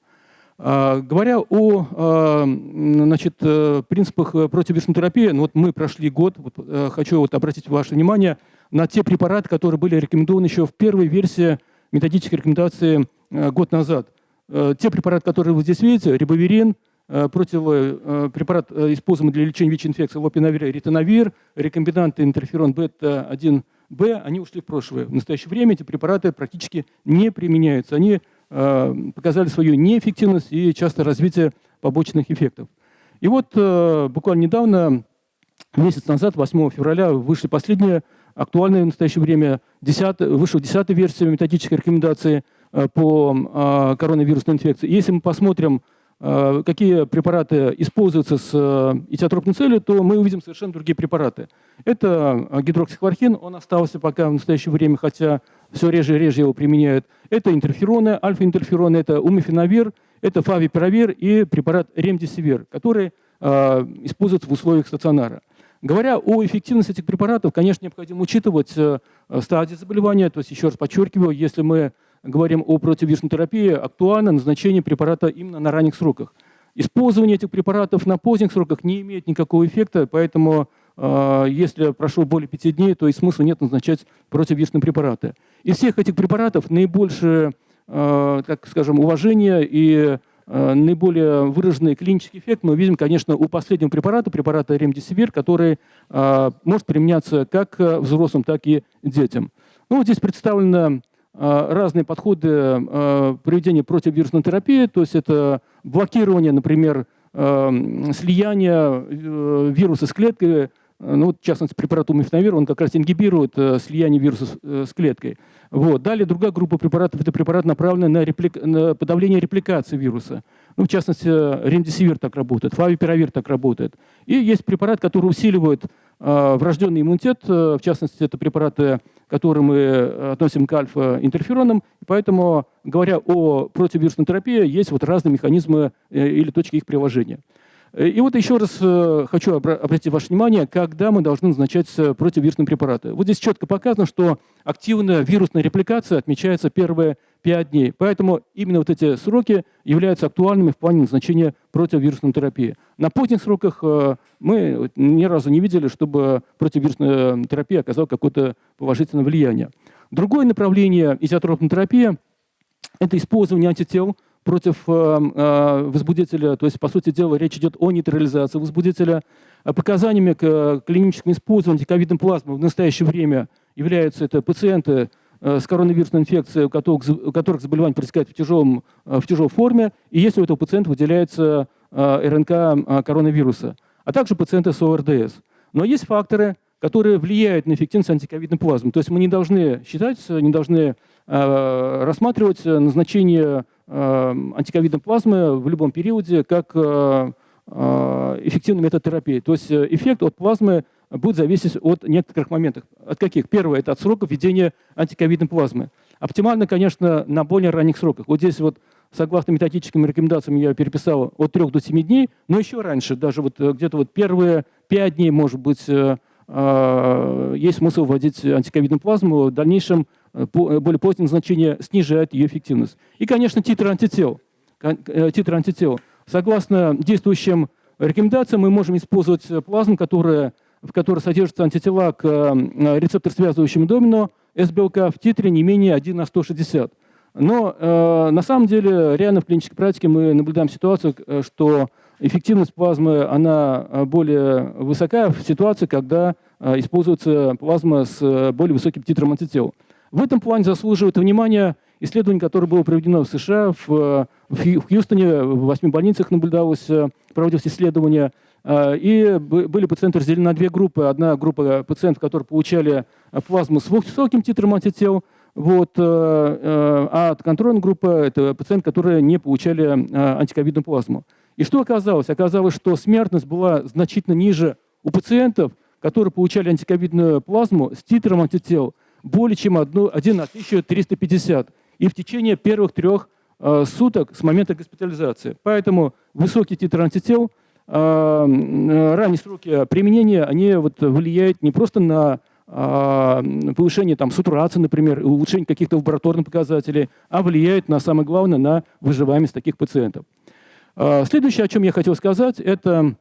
Говоря о значит, принципах противовирусной терапии, ну вот мы прошли год, вот, хочу вот обратить ваше внимание на те препараты, которые были рекомендованы еще в первой версии методической рекомендации год назад. Те препараты, которые вы здесь видите, рибоверин, Э, противопрепарат, э, э, используемый для лечения ВИЧ-инфекции, лопинавир, ретинавир, рекомбинанты интерферон бета-1Б, они ушли в прошлое. В настоящее время эти препараты практически не применяются. Они показали свою неэффективность и часто развитие побочных эффектов. И вот буквально недавно, месяц назад, 8 февраля, вышли последние актуальные в настоящее время, 10, вышла 10 версия методической рекомендации по коронавирусной инфекции. Если мы посмотрим какие препараты используются с э, этиотропной целью, то мы увидим совершенно другие препараты. Это э, гидроксихлорхин, он остался пока в настоящее время, хотя все реже и реже его применяют. Это интерфероны, альфа-интерфероны, это умифенавир, это фавипиравир и препарат ремдисивир, который используется в условиях стационара. Говоря о эффективности этих препаратов, конечно, необходимо учитывать стадии заболевания. То есть, еще раз подчеркиваю, если мы говорим о противовирусной терапии, актуально назначение препарата именно на ранних сроках. Использование этих препаратов на поздних сроках не имеет никакого эффекта, поэтому э, если прошло более пяти дней, то и смысла нет назначать противовирусные препараты. Из всех этих препаратов наибольшее, э, так скажем, уважение и э, наиболее выраженный клинический эффект мы видим, конечно, у последнего препарата, препарата ремдисивир, который может применяться как взрослым, так и детям. Ну, вот здесь представлена Э, разные подходы э, проведения противовирусной терапии, то есть это блокирование, например, э, слияния вируса с клеткой, ну, вот, в частности, препарат умифенавир, он как раз ингибирует слияние вируса с, с клеткой. Вот. Далее другая группа препаратов – это препарат, направленный на, реплик... на подавление репликации вируса. Ну, в частности, ремдисивир так работает, фавипиравир так работает. И есть препарат, который усиливает э, врожденный иммунитет, в частности, это препараты которые мы э, относим к альфа-интерферонам. Поэтому, говоря о противовирусной терапии, есть вот разные механизмы э, или точки их приложения. Э, и вот еще раз хочу обратить ваше внимание, когда мы должны назначать противовирусные препараты. Вот здесь четко показано, что активная вирусная репликация отмечается первые 5 дней. Поэтому именно вот эти сроки являются актуальными в плане назначения противовирусной терапии. На поздних сроках э, мы ни разу не видели, чтобы противовирусная терапия оказала какое-то положительное влияние. Другое направление изотропной терапии – это использование антител против э, э, возбудителя, то есть, по сути дела, речь идет о нейтрализации возбудителя. Показаниями к клиническому использованию ковидной плазмы в настоящее время являются это пациенты э, с коронавирусной инфекцией, у которых, у которых заболевание протекает в, тяжелом, э, в тяжелой форме, и если у этого пациента выделяется э, РНК э, коронавируса, а также пациенты с ОРДС. Но есть факторы, которые влияют на эффективность антиковидной плазмы. То есть мы не должны считать, не должны э, рассматривать назначение э, антиковидной плазмы в любом периоде как э, э, эффективный метод терапии. То есть э, эффект от плазмы будет зависеть от некоторых моментов. От каких? Первое – это от срока введения антиковидной плазмы. Оптимально, конечно, на более ранних сроках. Вот здесь вот согласно методическим рекомендациям я переписал от 3 до 7 дней, но еще раньше, даже вот э, где-то вот первые 5 дней, может быть, э, э, есть смысл вводить антиковидную плазму. В дальнейшем более позднее назначение снижает ее эффективность. И, конечно, титр антител. Титр антител. Согласно действующим рекомендациям, мы можем использовать плазму, которая, в которой содержатся антитела к э, рецептор-связывающему домино С-белка в титре не менее 1 на 160. Но э, на самом деле реально в клинической практике мы наблюдаем ситуацию, э, что эффективность плазмы она э, более высока в ситуации, когда э, используется плазма с э, более высоким титром антител. В этом плане заслуживает внимания исследование, которое было проведено в США, в, э, в Хью- в Хьюстоне, в восьми больницах наблюдалось, э, проводилось исследование, э, и б- были пациенты разделены на две группы. Одна группа пациентов, которые получали э, плазму с высоким титром антител, вот, э, э, а контрольная группа – это пациенты, которые не получали э, антиковидную плазму. И что оказалось? Оказалось, что смертность была значительно ниже у пациентов, которые получали антиковидную плазму с титром антител более чем одну- 1 на 1350. И в течение первых трех э, суток с момента госпитализации. Поэтому высокий титр антител, э, э, ранние сроки применения, они вот влияют не просто на а, повышение там, сатурации, например, улучшение каких-то лабораторных показателей, а влияют на самое главное на выживаемость таких пациентов. А, Следующее, о чем я хотел сказать, это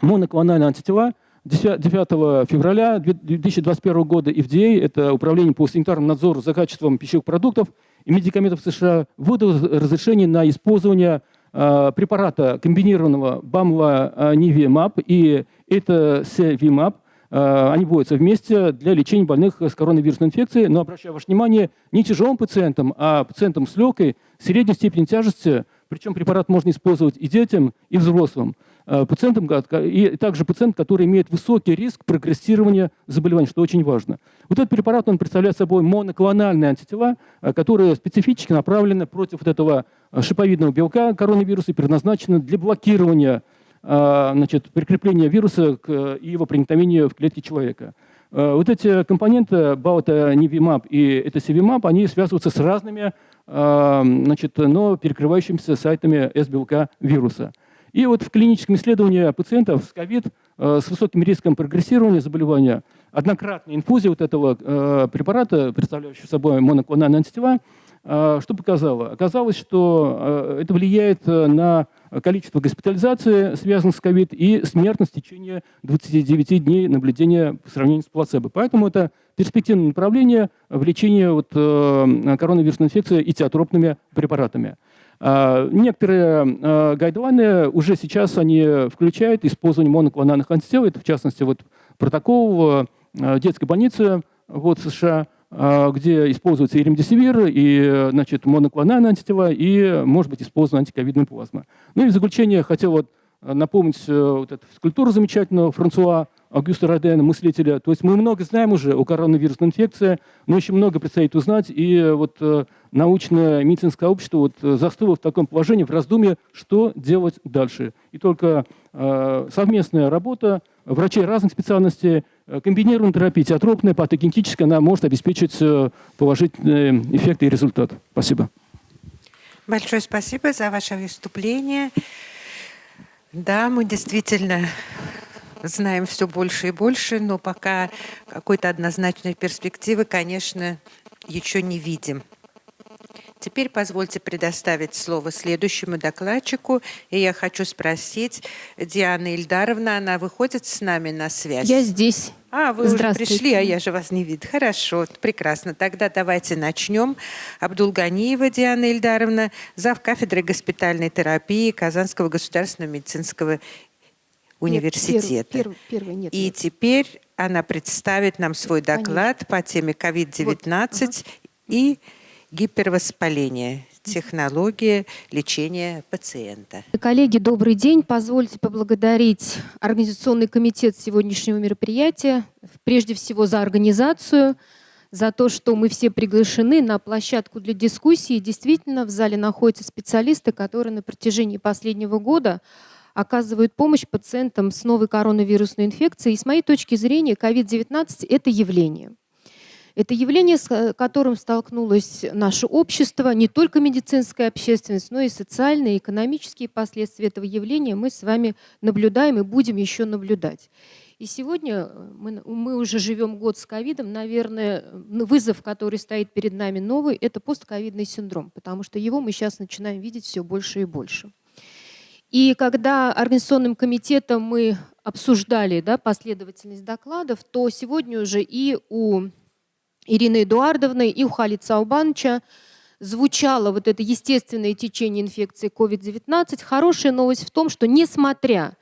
моноклональные антитела. 10 9 февраля 2021 года FDA, это Управление по санитарному надзору за качеством пищевых продуктов и медикаментов США, выдало разрешение на использование а, препарата комбинированного бамла нивимаб и это севимаб. Они вводятся вместе для лечения больных с коронавирусной инфекцией, но обращаю ваше внимание, не тяжелым пациентам, а пациентам с легкой, средней степени тяжести, причем препарат можно использовать и детям, и взрослым. Э, Пациентам, и также пациент, который имеет высокий риск прогрессирования заболевания, что очень важно. Вот этот препарат, он представляет собой моноклональные антитела, э, которые специфически направлены против вот этого э, шиповидного белка коронавируса и предназначены для блокирования значит, прикрепления вируса к его проникновения в клетки человека. Вот эти компоненты баутонивимаб и этосивимаб, они связываются с разными, значит, но перекрывающимися сайтами S-белка вируса. И вот в клиническом исследовании пациентов с ковид э, с высоким риском прогрессирования заболевания однократная инфузия вот этого э, препарата, представляющего собой моноклональные антитела, э, что показало? Оказалось, что это влияет на количество госпитализации, связанных с ковид, и смертность в течение 29 дней наблюдения по сравнению с плацебо. Поэтому это перспективное направление в лечении вот, коронавирусной инфекции и теотропными препаратами. А, Некоторые э, гайдлайны уже сейчас они включают использование моноклональных антител. В частности, вот протокол э, детской больницы вот, США, где используется и ремдесивир, и значит, моноклональные антитела, и, может быть, использована антиковидная плазма. Ну и в заключение хотел вот напомнить э, вот эту скульптуру замечательную Франсуа Аугуста Родена, мыслителя. То есть мы много знаем уже о коронавирусной инфекции, но еще много предстоит узнать. И вот э, научное медицинское общество вот, э, застыло в таком положении, в раздумье, что делать дальше. И только э, совместная работа врачей разных специальностей, э, комбинированная терапия, теотропная, патогенетическая, она может обеспечить э, положительные эффекты и результат. Спасибо. Большое спасибо за ваше выступление. Да, мы действительно знаем все больше и больше, но пока какой-то однозначной перспективы, конечно, еще не видим. Теперь позвольте предоставить слово следующему докладчику. И я хочу спросить, Диана Ильдаровна, она выходит с нами на связь? Я здесь. А, вы уже пришли, а я же вас не видела. Хорошо, прекрасно. Тогда давайте начнем. Абдулганиева Диана Ильдаровна, зав. кафедры госпитальной терапии Казанского государственного медицинского университета. Первый, первый, нет. И нет. теперь она представит нам свой Конечно. доклад по теме COVID-19 и гипервоспаление, технология лечения пациента. Коллеги, добрый день. Позвольте поблагодарить Организационный комитет сегодняшнего мероприятия, прежде всего за организацию, за то, что мы все приглашены на площадку для дискуссии. Действительно, в зале находятся специалисты, которые на протяжении последнего года оказывают помощь пациентам с новой коронавирусной инфекцией. И с моей точки зрения, COVID-19 – это явление. Это явление, с которым столкнулось наше общество, не только медицинская общественность, но и социальные, и экономические последствия этого явления мы с вами наблюдаем и будем еще наблюдать. И сегодня мы, мы уже живем год с ковидом. Наверное, вызов, который стоит перед нами новый, это постковидный синдром, потому что его мы сейчас начинаем видеть все больше и больше. И когда организационным комитетом мы обсуждали да, последовательность докладов, то сегодня уже и у Ирины Эдуардовны, и у Халица Саубановича звучало вот это естественное течение инфекции COVID-19. Хорошая новость в том, что несмотря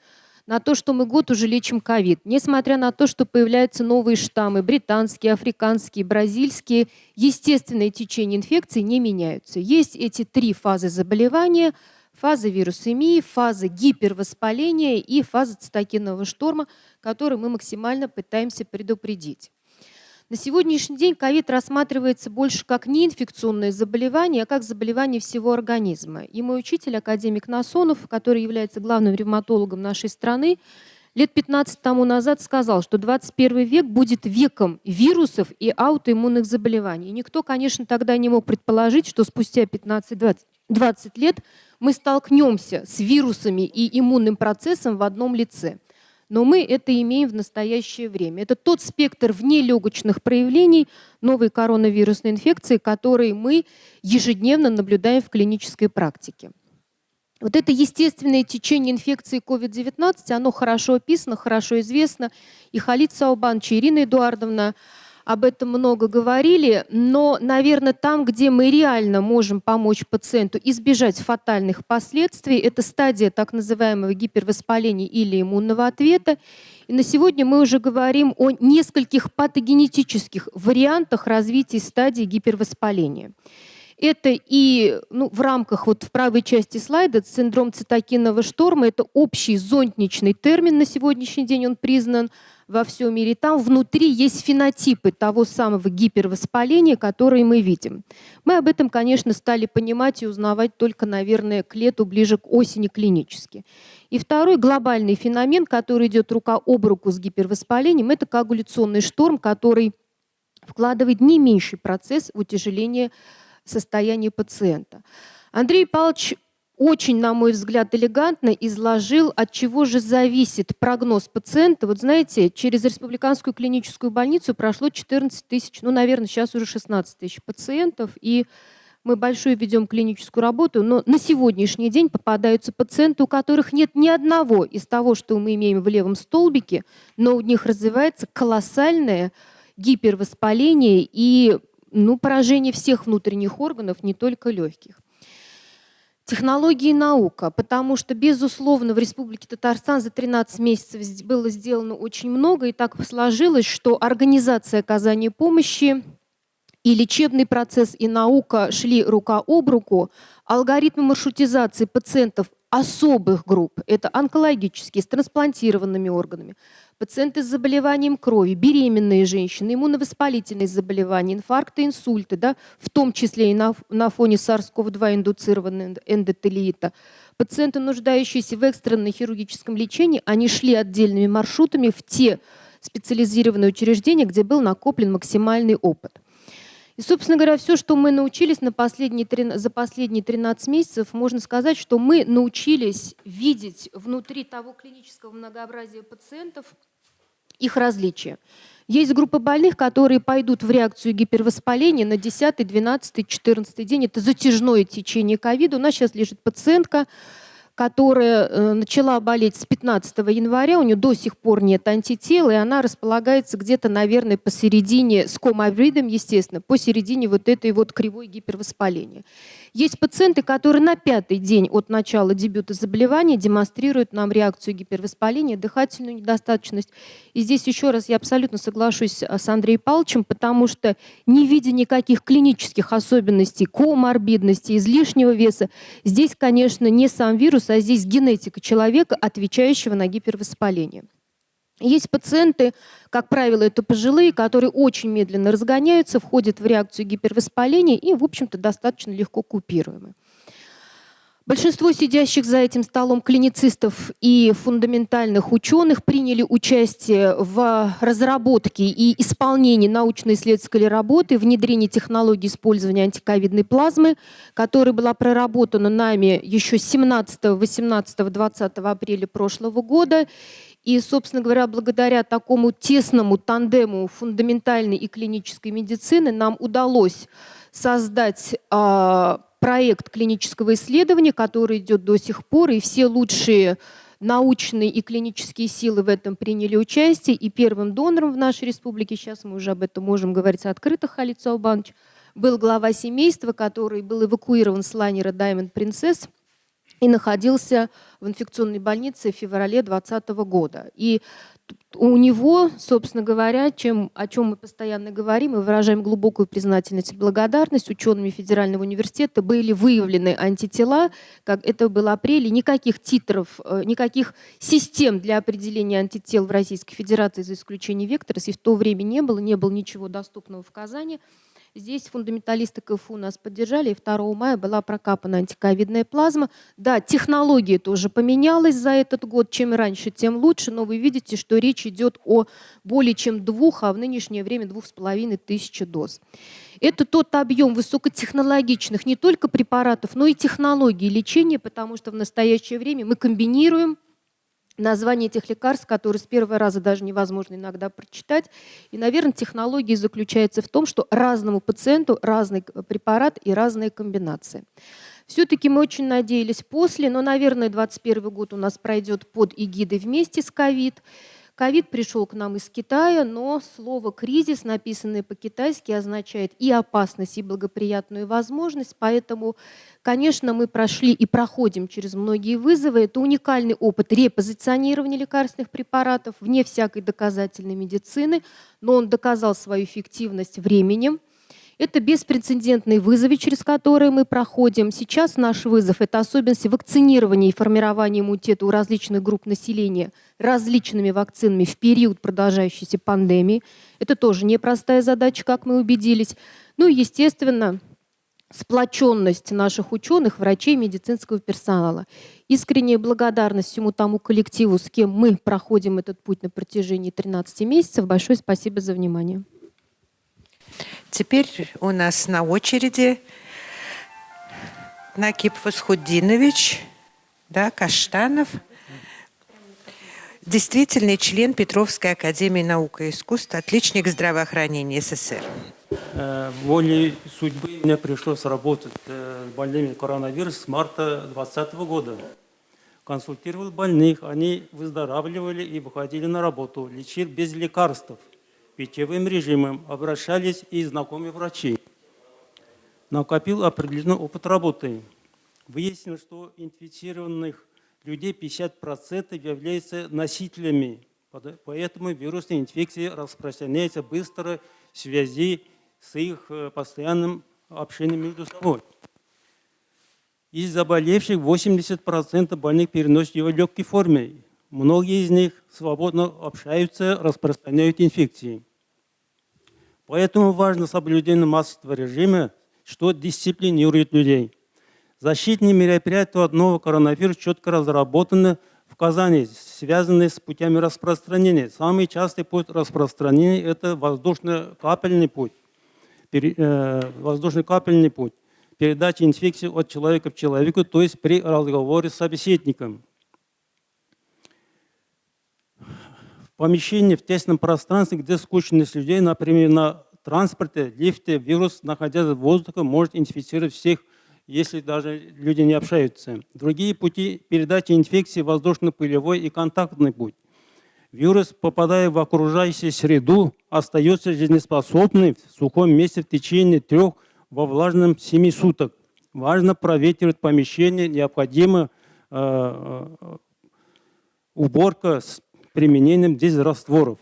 на то, что мы год уже лечим ковид, несмотря на то, что появляются новые штаммы, британские, африканские, бразильские, естественные течения инфекции не меняются. Есть эти три фазы заболевания – фаза вирусемии, фаза гипервоспаления и фаза цитокинового шторма, который мы максимально пытаемся предупредить. На сегодняшний день ковид рассматривается больше как неинфекционное заболевание, а как заболевание всего организма. И мой учитель, академик Насонов, который является главным ревматологом нашей страны, лет 15 тому назад сказал, что 21 век будет веком вирусов и аутоиммунных заболеваний. И никто, конечно, тогда не мог предположить, что спустя 15-20 лет мы столкнемся с вирусами и иммунным процессом в одном лице. Но мы это имеем в настоящее время. Это тот спектр внелегочных проявлений новой коронавирусной инфекции, который мы ежедневно наблюдаем в клинической практике. Вот это естественное течение инфекции COVID-19, оно хорошо описано, хорошо известно. И Халид Саубанович, и Ирина Эдуардовна об этом много говорили, но, наверное, там, где мы реально можем помочь пациенту избежать фатальных последствий, это стадия так называемого гипервоспаления или иммунного ответа. И на сегодня мы уже говорим о нескольких патогенетических вариантах развития стадии гипервоспаления. Это и ну, в рамках, вот в правой части слайда, синдром цитокинового шторма, это общий зонтничный термин на сегодняшний день, он признан во всем мире. Там внутри есть фенотипы того самого гипервоспаления, которые мы видим. Мы об этом, конечно, стали понимать и узнавать только, наверное, к лету, ближе к осени клинически. И второй глобальный феномен, который идет рука об руку с гипервоспалением, это коагуляционный шторм, который вкладывает не меньший процесс в утяжеление состояния пациента. Андрей Павлович очень, на мой взгляд, элегантно изложил, от чего же зависит прогноз пациента. Вот знаете, через республиканскую клиническую больницу прошло 14 тысяч, ну, наверное, сейчас уже 16 тысяч пациентов, и мы большую ведем клиническую работу, но на сегодняшний день попадаются пациенты, у которых нет ни одного из того, что мы имеем в левом столбике, но у них развивается колоссальное гипервоспаление и ну, поражение всех внутренних органов, не только легких. Технологии и наука, потому что, безусловно, в Республике Татарстан за 13 месяцев было сделано очень много, и так сложилось, что организация оказания помощи и лечебный процесс, и наука шли рука об руку. Алгоритмы маршрутизации пациентов особых групп, это онкологические, с трансплантированными органами, пациенты с заболеванием крови, беременные женщины, иммуновоспалительные заболевания, инфаркты, инсульты, да, в том числе и на, на фоне SARS-CoV-2 индуцированного эндотелиита. Пациенты, нуждающиеся в экстренном хирургическом лечении, они шли отдельными маршрутами в те специализированные учреждения, где был накоплен максимальный опыт. И, собственно говоря, все, что мы научились на последние, за последние 13 месяцев, можно сказать, что мы научились видеть внутри того клинического многообразия пациентов их различия. Есть группа больных, которые пойдут в реакцию гипервоспаления на 10, 12, 14 день. Это затяжное течение ковида. У нас сейчас лежит пациентка, которая э, начала болеть с 15 января, у нее до сих пор нет антител, и она располагается где-то, наверное, посередине, с коморбидом, естественно, посередине вот этой вот кривой гипервоспаления. Есть пациенты, которые на пятый день от начала дебюта заболевания демонстрируют нам реакцию гипервоспаления, дыхательную недостаточность. И здесь еще раз я абсолютно соглашусь э, с Андреем Павловичем, потому что не видя никаких клинических особенностей, коморбидности, излишнего веса, здесь, конечно, не сам вирус, а здесь генетика человека, отвечающего на гипервоспаление. Есть пациенты, как правило, это пожилые, которые очень медленно разгоняются, входят в реакцию гипервоспаления и, в общем-то, достаточно легко купируемы. Большинство сидящих за этим столом клиницистов и фундаментальных ученых приняли участие в разработке и исполнении научно-исследовательской работы, внедрении технологии использования антиковидной плазмы, которая была проработана нами еще 17, 18, 20 апреля прошлого года. И, собственно говоря, благодаря такому тесному тандему фундаментальной и клинической медицины нам удалось создать э, проект клинического исследования, который идет до сих пор, и все лучшие научные и клинические силы в этом приняли участие. И первым донором в нашей республике, сейчас мы уже об этом можем говорить открыто, Халид Саубанович, был глава семейства, который был эвакуирован с лайнера Diamond Princess и находился в инфекционной больнице в феврале 2020 года. И у него, собственно говоря, чем, о чем мы постоянно говорим и выражаем глубокую признательность и благодарность учеными Федерального университета, были выявлены антитела, как это было апреле, никаких титров, э, никаких систем для определения антител в Российской Федерации, за исключением вектора, в то время не было, не было ничего доступного в Казани. Здесь фундаменталисты КФУ нас поддержали, и 2 мая была прокапана антиковидная плазма. Да, технология тоже поменялась за этот год. Чем раньше, тем лучше, но вы видите, что речь идет о более чем двух, а в нынешнее время двух с половиной тысячи доз. Это тот объем высокотехнологичных не только препаратов, но и технологий лечения, потому что в настоящее время мы комбинируем название этих лекарств, которые с первого раза даже невозможно иногда прочитать. И, наверное, технология заключается в том, что разному пациенту разный препарат и разные комбинации. Все-таки мы очень надеялись после, но, наверное, 2021 год у нас пройдет под эгидой вместе с ковид. Ковид пришел к нам из Китая, но слово «кризис», написанное по-китайски, означает и опасность, и благоприятную возможность. Поэтому, конечно, мы прошли и проходим через многие вызовы. Это уникальный опыт репозиционирования лекарственных препаратов вне всякой доказательной медицины, но он доказал свою эффективность временем. Это беспрецедентные вызовы, через которые мы проходим. Сейчас наш вызов – это особенности вакцинирования и формирования иммунитета у различных групп населения различными вакцинами в период продолжающейся пандемии. Это тоже непростая задача, как мы убедились. Ну и, естественно, сплоченность наших ученых, врачей, медицинского персонала. Искренняя благодарность всему тому коллективу, с кем мы проходим этот путь на протяжении 13 месяцев. Большое спасибо за внимание. Теперь у нас на очереди Накип Фасхудинович, да, Каштанов, действительный член Петровской академии наук и искусств, отличник здравоохранения СССР. Э, волей судьбы мне пришлось работать э, с больными коронавирусом с марта 2020 года. Консультировал больных, они выздоравливали и выходили на работу, лечил без лекарств – питьевым режимом обращались и знакомые врачи. Накопил определенный опыт работы. Выяснилось, что инфицированных людей 50% являются носителями, поэтому вирусная инфекция распространяется быстро в связи с их э, постоянным общением между собой. Из заболевших 80% больных переносят его в легкой форме. Многие из них свободно общаются, распространяют инфекции. Поэтому важно соблюдение массового режима, что дисциплинирует людей. Защитные мероприятия от нового коронавируса четко разработаны в Казани, связанные с путями распространения. Самый частый путь распространения – это воздушно-капельный путь. Э, воздушно-капельный путь. Передача инфекции от человека к человеку, то есть при разговоре с собеседником. Помещении, в тесном пространстве, где скучность людей, например, на транспорте, лифте, вирус, находясь в воздухе, может инфицировать всех если даже люди не общаются. Другие пути передачи инфекции воздушно-пылевой и контактный путь. Вирус, попадая в окружающую среду, остается жизнеспособным в сухом месте в течение трех во влажном семи суток. Важно проветривать помещение, необходима э, э, уборка с применением дезрастворов.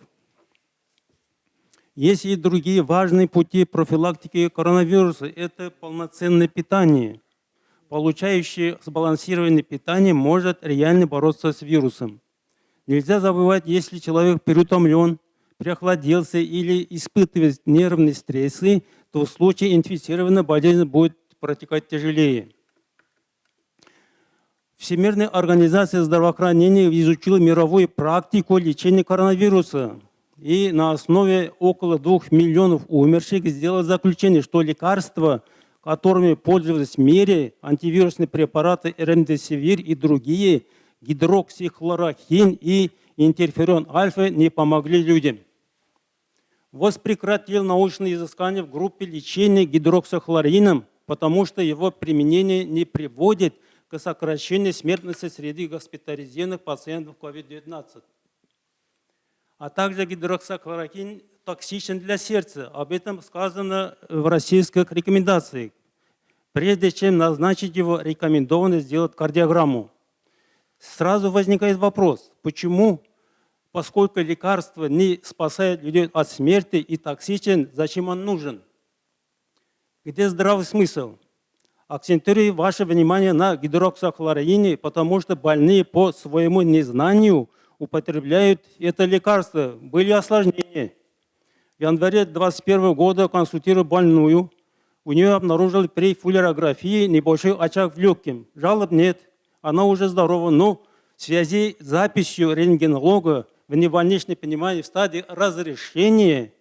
Есть и другие важные пути профилактики коронавируса. Это полноценное питание. Получающий сбалансированное питание может реально бороться с вирусом. Нельзя забывать, если человек переутомлен, переохладился или испытывает нервные стрессы, то в случае инфицирования болезнь будет протекать тяжелее. Всемирная организация здравоохранения изучила мировую практику лечения коронавируса. И на основе около двух миллионов умерших сделала заключение, что лекарства, которыми пользовались в мире, антивирусные препараты ремдесивир и другие – гидроксихлорохин и интерферон альфа не помогли людям. ВОЗ прекратил научные изыскания в группе лечения гидроксихлорином, потому что его применение не приводит к сокращению смертности среди госпитализированных пациентов COVID-19. А также гидроксихлорохин токсичен для сердца. Об этом сказано в российских рекомендациях. Прежде чем назначить его, рекомендовано сделать кардиограмму. Сразу возникает вопрос, почему, поскольку лекарство не спасает людей от смерти и токсичен, зачем он нужен? Где здравый смысл? Акцентирую ваше внимание на гидроксохлороине, потому что больные по своему незнанию употребляют это лекарство. Были осложнения. В январе 2021 года консультирую больную. У нее обнаружили при фуллерографии небольшой очаг в легком. Жалоб нет она уже здорова, но в связи с записью рентгенолога в невольничное понимание в стадии разрешения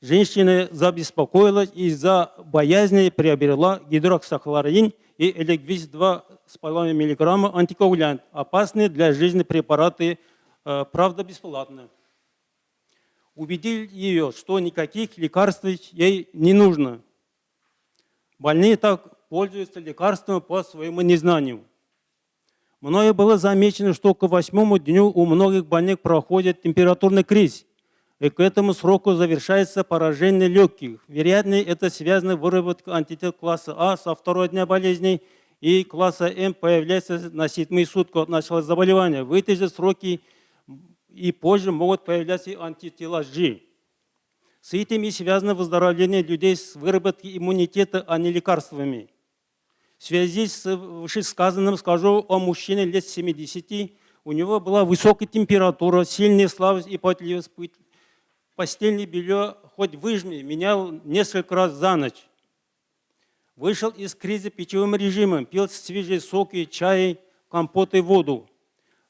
женщина забеспокоилась из-за боязни приобрела гидроксохлорин и элегвис 2,5 мг антикоагулянт, опасные для жизни препараты, э, правда, бесплатно. Убедил ее, что никаких лекарств ей не нужно. Больные так пользуются лекарствами по своему незнанию. Мною было замечено, что к восьмому дню у многих больных проходит температурный кризис, и к этому сроку завершается поражение легких. Вероятно, это связано с выработкой антител класса А со второго дня болезни, и класса М появляется на седьмые сутки от начала заболевания. В эти же сроки и позже могут появляться антитела G. С этим и связано выздоровление людей с выработкой иммунитета, а не лекарствами. В связи с вышесказанным скажу о мужчине лет 70. У него была высокая температура, сильная слабость и потливость. Постельное белье хоть выжми, менял несколько раз за ночь. Вышел из кризиса пищевым режимом, пил свежие соки, чай, компот и воду.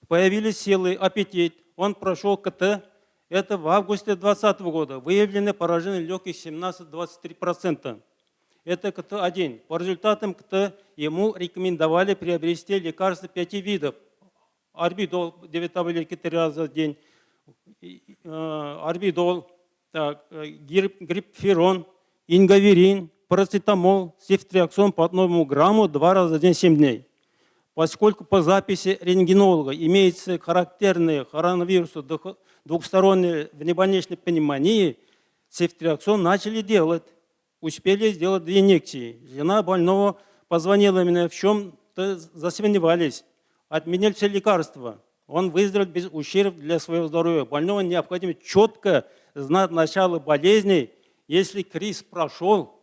Появились силы, аппетит. Он прошел КТ. Это в августе 2020 года. Выявлены поражение легких 17-23%. Это КТ-1. По результатам КТ ему рекомендовали приобрести лекарства пяти видов. Арбидол 9 таблетки 3 раза в день, э, арбидол, так, э, грипферон, ингаверин, парацетамол, сифтриаксон по одному грамму два раза в день 7 дней. Поскольку по записи рентгенолога имеется характерные коронавирусу двухстороннее внебольничной пневмонии, сифтриаксон начали делать успели сделать две инъекции. Жена больного позвонила мне, в чем-то засомневались. Отменили все лекарства. Он выздоровел без ущерба для своего здоровья. Больного необходимо четко знать начало болезни. Если криз прошел,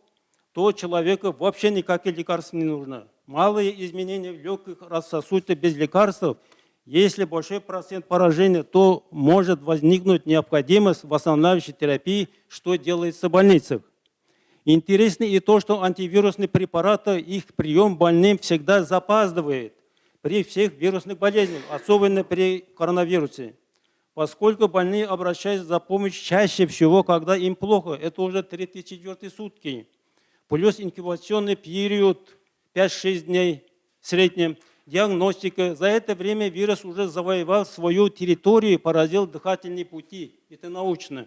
то человеку вообще никаких лекарств не нужно. Малые изменения в легких рассосудятся без лекарств. Если большой процент поражения, то может возникнуть необходимость восстанавливающей терапии, что делается в больницах. Интересно и то, что антивирусные препараты, их прием больным всегда запаздывает при всех вирусных болезнях, особенно при коронавирусе. Поскольку больные обращаются за помощью чаще всего, когда им плохо, это уже 3-4 сутки, плюс инкубационный период 5-6 дней в среднем, диагностика. За это время вирус уже завоевал свою территорию, поразил дыхательные пути. Это научно.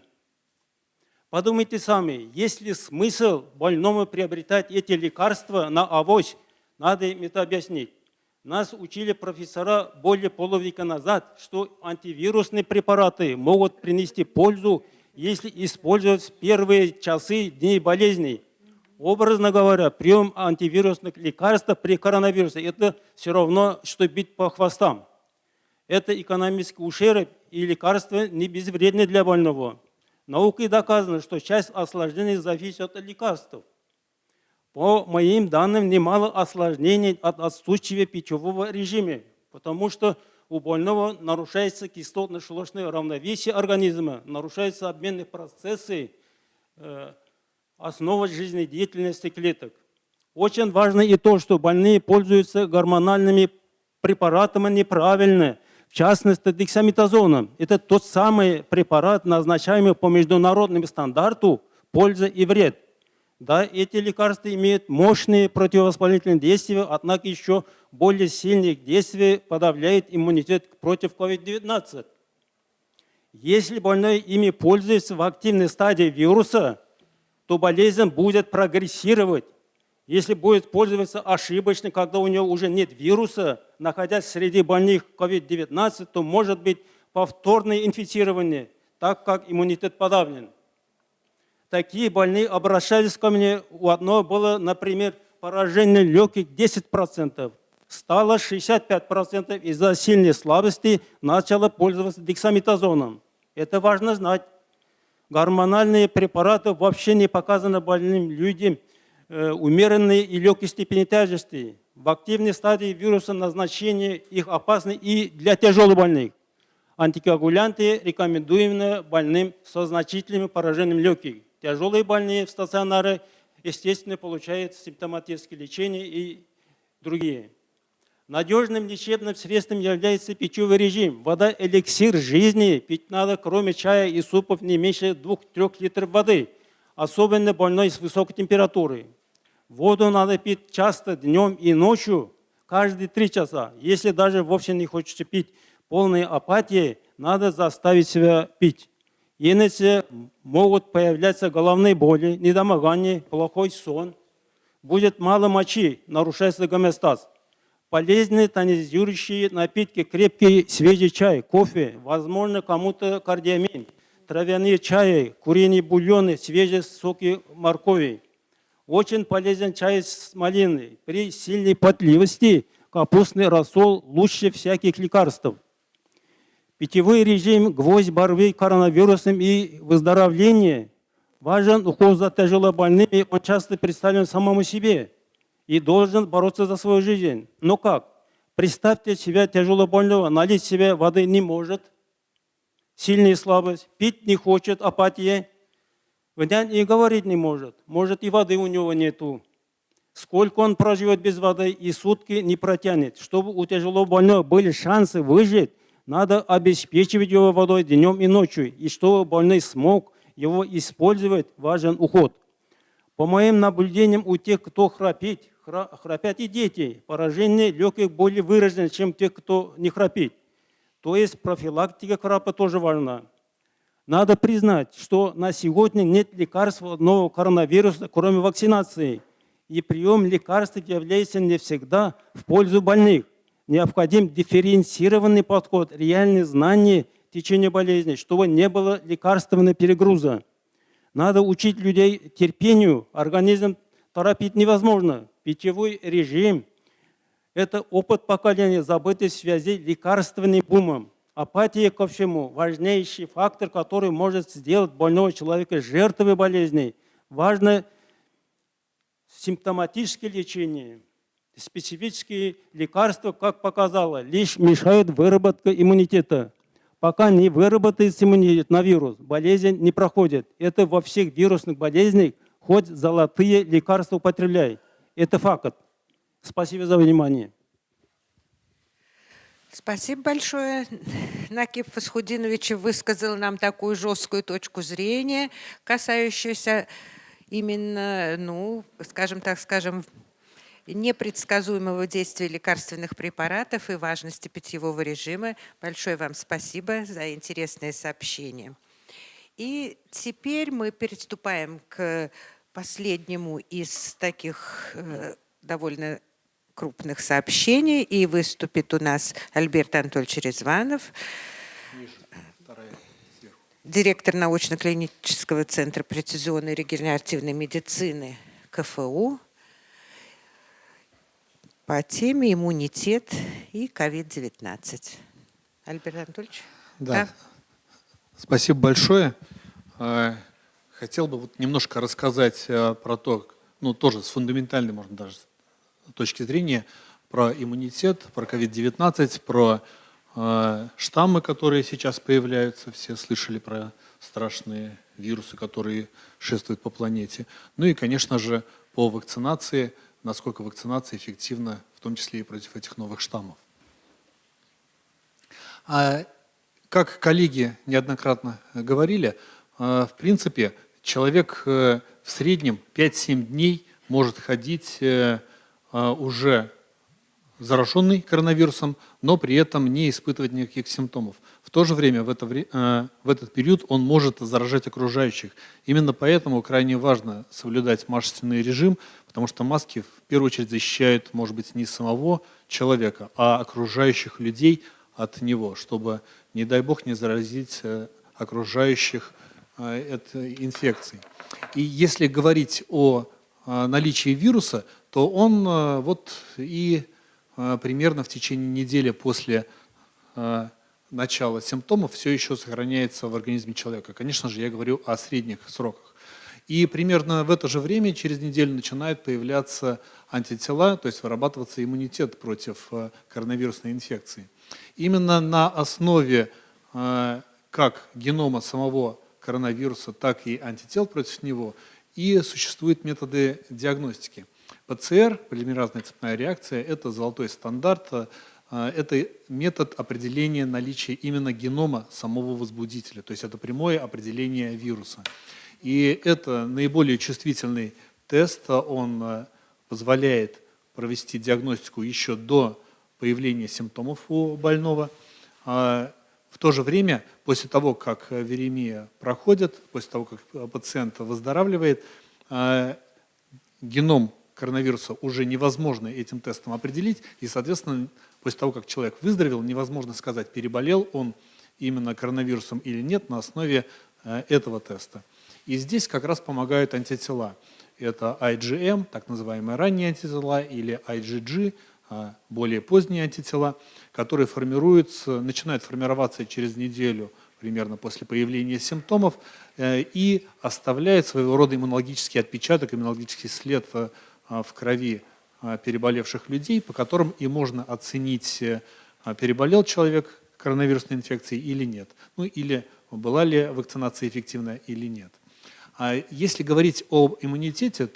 Подумайте сами, есть ли смысл больному приобретать эти лекарства на авось, Надо им это объяснить. Нас учили профессора более полувека назад, что антивирусные препараты могут принести пользу, если использовать в первые часы дней болезни. Образно говоря, прием антивирусных лекарств при коронавирусе – это все равно, что бить по хвостам. Это экономический ущерб, и лекарства не безвредны для больного. Наукой доказано, что часть осложнений зависит от лекарств. По моим данным, немало осложнений от отсутствия пищевого режима, потому что у больного нарушается кислотно-щелочное равновесие организма, нарушаются обменные процессы, э, основа жизнедеятельности клеток. Очень важно и то, что больные пользуются гормональными препаратами неправильно, в частности дексаметазоном. Это тот самый препарат, назначаемый по международному стандарту «польза и вред». Да, эти лекарства имеют мощные противовоспалительные действия, однако еще более сильные действия подавляет иммунитет против COVID-19. Если больной ими пользуется в активной стадии вируса, то болезнь будет прогрессировать. Если будет пользоваться ошибочно, когда у него уже нет вируса, находясь среди больных COVID-19, то может быть повторное инфицирование, так как иммунитет подавлен такие больные обращались ко мне. У одного было, например, поражение легких 10%. Стало 65% из-за сильной слабости начало пользоваться дексаметазоном. Это важно знать. Гормональные препараты вообще не показаны больным людям э, умеренной и легкой степени тяжести. В активной стадии вируса назначение их опасны и для тяжелых больных. Антикоагулянты рекомендуемы больным со значительным поражением легких. Тяжелые больные в стационары, естественно, получают симптоматическое лечение и другие. Надежным лечебным средством является питьевой режим. Вода – эликсир жизни. Пить надо, кроме чая и супов, не меньше 2-3 литров воды. Особенно больной с высокой температурой. Воду надо пить часто, днем и ночью, каждые 3 часа. Если даже вовсе не хочется пить полной апатии, надо заставить себя пить. Иначе могут появляться головные боли, недомогание, плохой сон. Будет мало мочи, нарушается гомеостаз. Полезные тонизирующие напитки, крепкий свежий чай, кофе, возможно, кому-то кардиамин, травяные чаи, куриные бульоны, свежие соки моркови. Очень полезен чай с малиной. При сильной потливости капустный рассол лучше всяких лекарств. Питьевой режим, гвоздь борьбы коронавирусом и выздоровление. Важен уход за тяжелобольными, он часто представлен самому себе и должен бороться за свою жизнь. Но как? Представьте себя тяжелобольного, налить себе воды не может, сильная слабость, пить не хочет, апатия, и говорить не может, может и воды у него нету. Сколько он проживет без воды и сутки не протянет. Чтобы у тяжелобольного были шансы выжить, надо обеспечивать его водой днем и ночью, и чтобы больной смог его использовать, важен уход. По моим наблюдениям, у тех, кто храпит, храпят и дети, поражение легких более выражено, чем тех, кто не храпит. То есть профилактика храпа тоже важна. Надо признать, что на сегодня нет лекарств от нового коронавируса, кроме вакцинации. И прием лекарств является не всегда в пользу больных необходим дифференцированный подход, реальные знания течения болезни, чтобы не было лекарственного перегруза. Надо учить людей терпению, организм торопить невозможно. Питьевой режим – это опыт поколения, забытый в связи лекарственным бумом. Апатия ко всему – важнейший фактор, который может сделать больного человека жертвой болезней. Важно симптоматическое лечение – специфические лекарства, как показало, лишь мешают выработке иммунитета. Пока не выработается иммунитет на вирус, болезнь не проходит. Это во всех вирусных болезнях хоть золотые лекарства употребляй. Это факт. Спасибо за внимание. Спасибо большое. Накип Фасхудинович высказал нам такую жесткую точку зрения, касающуюся именно, ну, скажем так, скажем, непредсказуемого действия лекарственных препаратов и важности питьевого режима. Большое вам спасибо за интересное сообщение. И теперь мы переступаем к последнему из таких э, довольно крупных сообщений. И выступит у нас Альберт Анатольевич Резванов, директор научно-клинического центра прецизионной регенеративной медицины КФУ по теме иммунитет и COVID-19. Альберт Анатольевич? Да. Спасибо большое. Э, Хотел бы вот немножко рассказать э, про то, ну тоже с фундаментальной, можно даже точки зрения, про иммунитет, про COVID-19, про э, штаммы, которые сейчас появляются. Все слышали про страшные вирусы, которые шествуют по планете. Ну и, конечно же, по вакцинации, насколько вакцинация эффективна, в том числе и против этих новых штаммов. А, как коллеги неоднократно говорили, э, в принципе, человек э, в среднем 5-7 дней может ходить э, э, уже зараженный коронавирусом, но при этом не испытывать никаких симптомов. В то же время в, это, в этот период он может заражать окружающих. Именно поэтому крайне важно соблюдать масочный режим, потому что маски в первую очередь защищают, может быть, не самого человека, а окружающих людей от него, чтобы, не дай бог, не заразить окружающих Э, этой инфекции. И если говорить о э, наличии вируса, то он э, вот и примерно в течение недели после начала симптомов все еще сохраняется в организме человека. Конечно же, я говорю о средних сроках. И примерно в это же время, через неделю, начинают появляться антитела, то есть вырабатываться иммунитет против коронавирусной инфекции. Именно на основе как генома самого коронавируса, так и антител против него. И существуют методы диагностики. ПЦР, полимеразная цепная реакция, это золотой стандарт, э, это метод определения наличия именно генома самого возбудителя, то есть это прямое определение вируса. И это наиболее чувствительный тест, он э, позволяет провести диагностику еще до появления симптомов у больного. А в то же время, после того, как э, веремия проходит, после того, как э, пациент выздоравливает, э, геном коронавируса уже невозможно этим тестом определить, и, соответственно, после того, как человек выздоровел, невозможно сказать, переболел он именно коронавирусом или нет на основе этого теста. И здесь как раз помогают антитела. Это IgM, так называемые ранние антитела, или IgG, а, более поздние антитела, которые формируются, начинают формироваться через неделю примерно после появления симптомов э, и оставляют своего рода иммунологический отпечаток, иммунологический след э, в крови э, переболевших людей, по которым и можно оценить, переболел человек коронавирусной инфекцией или нет, ну или была ли вакцинация эффективна или нет. А если говорить об иммунитете,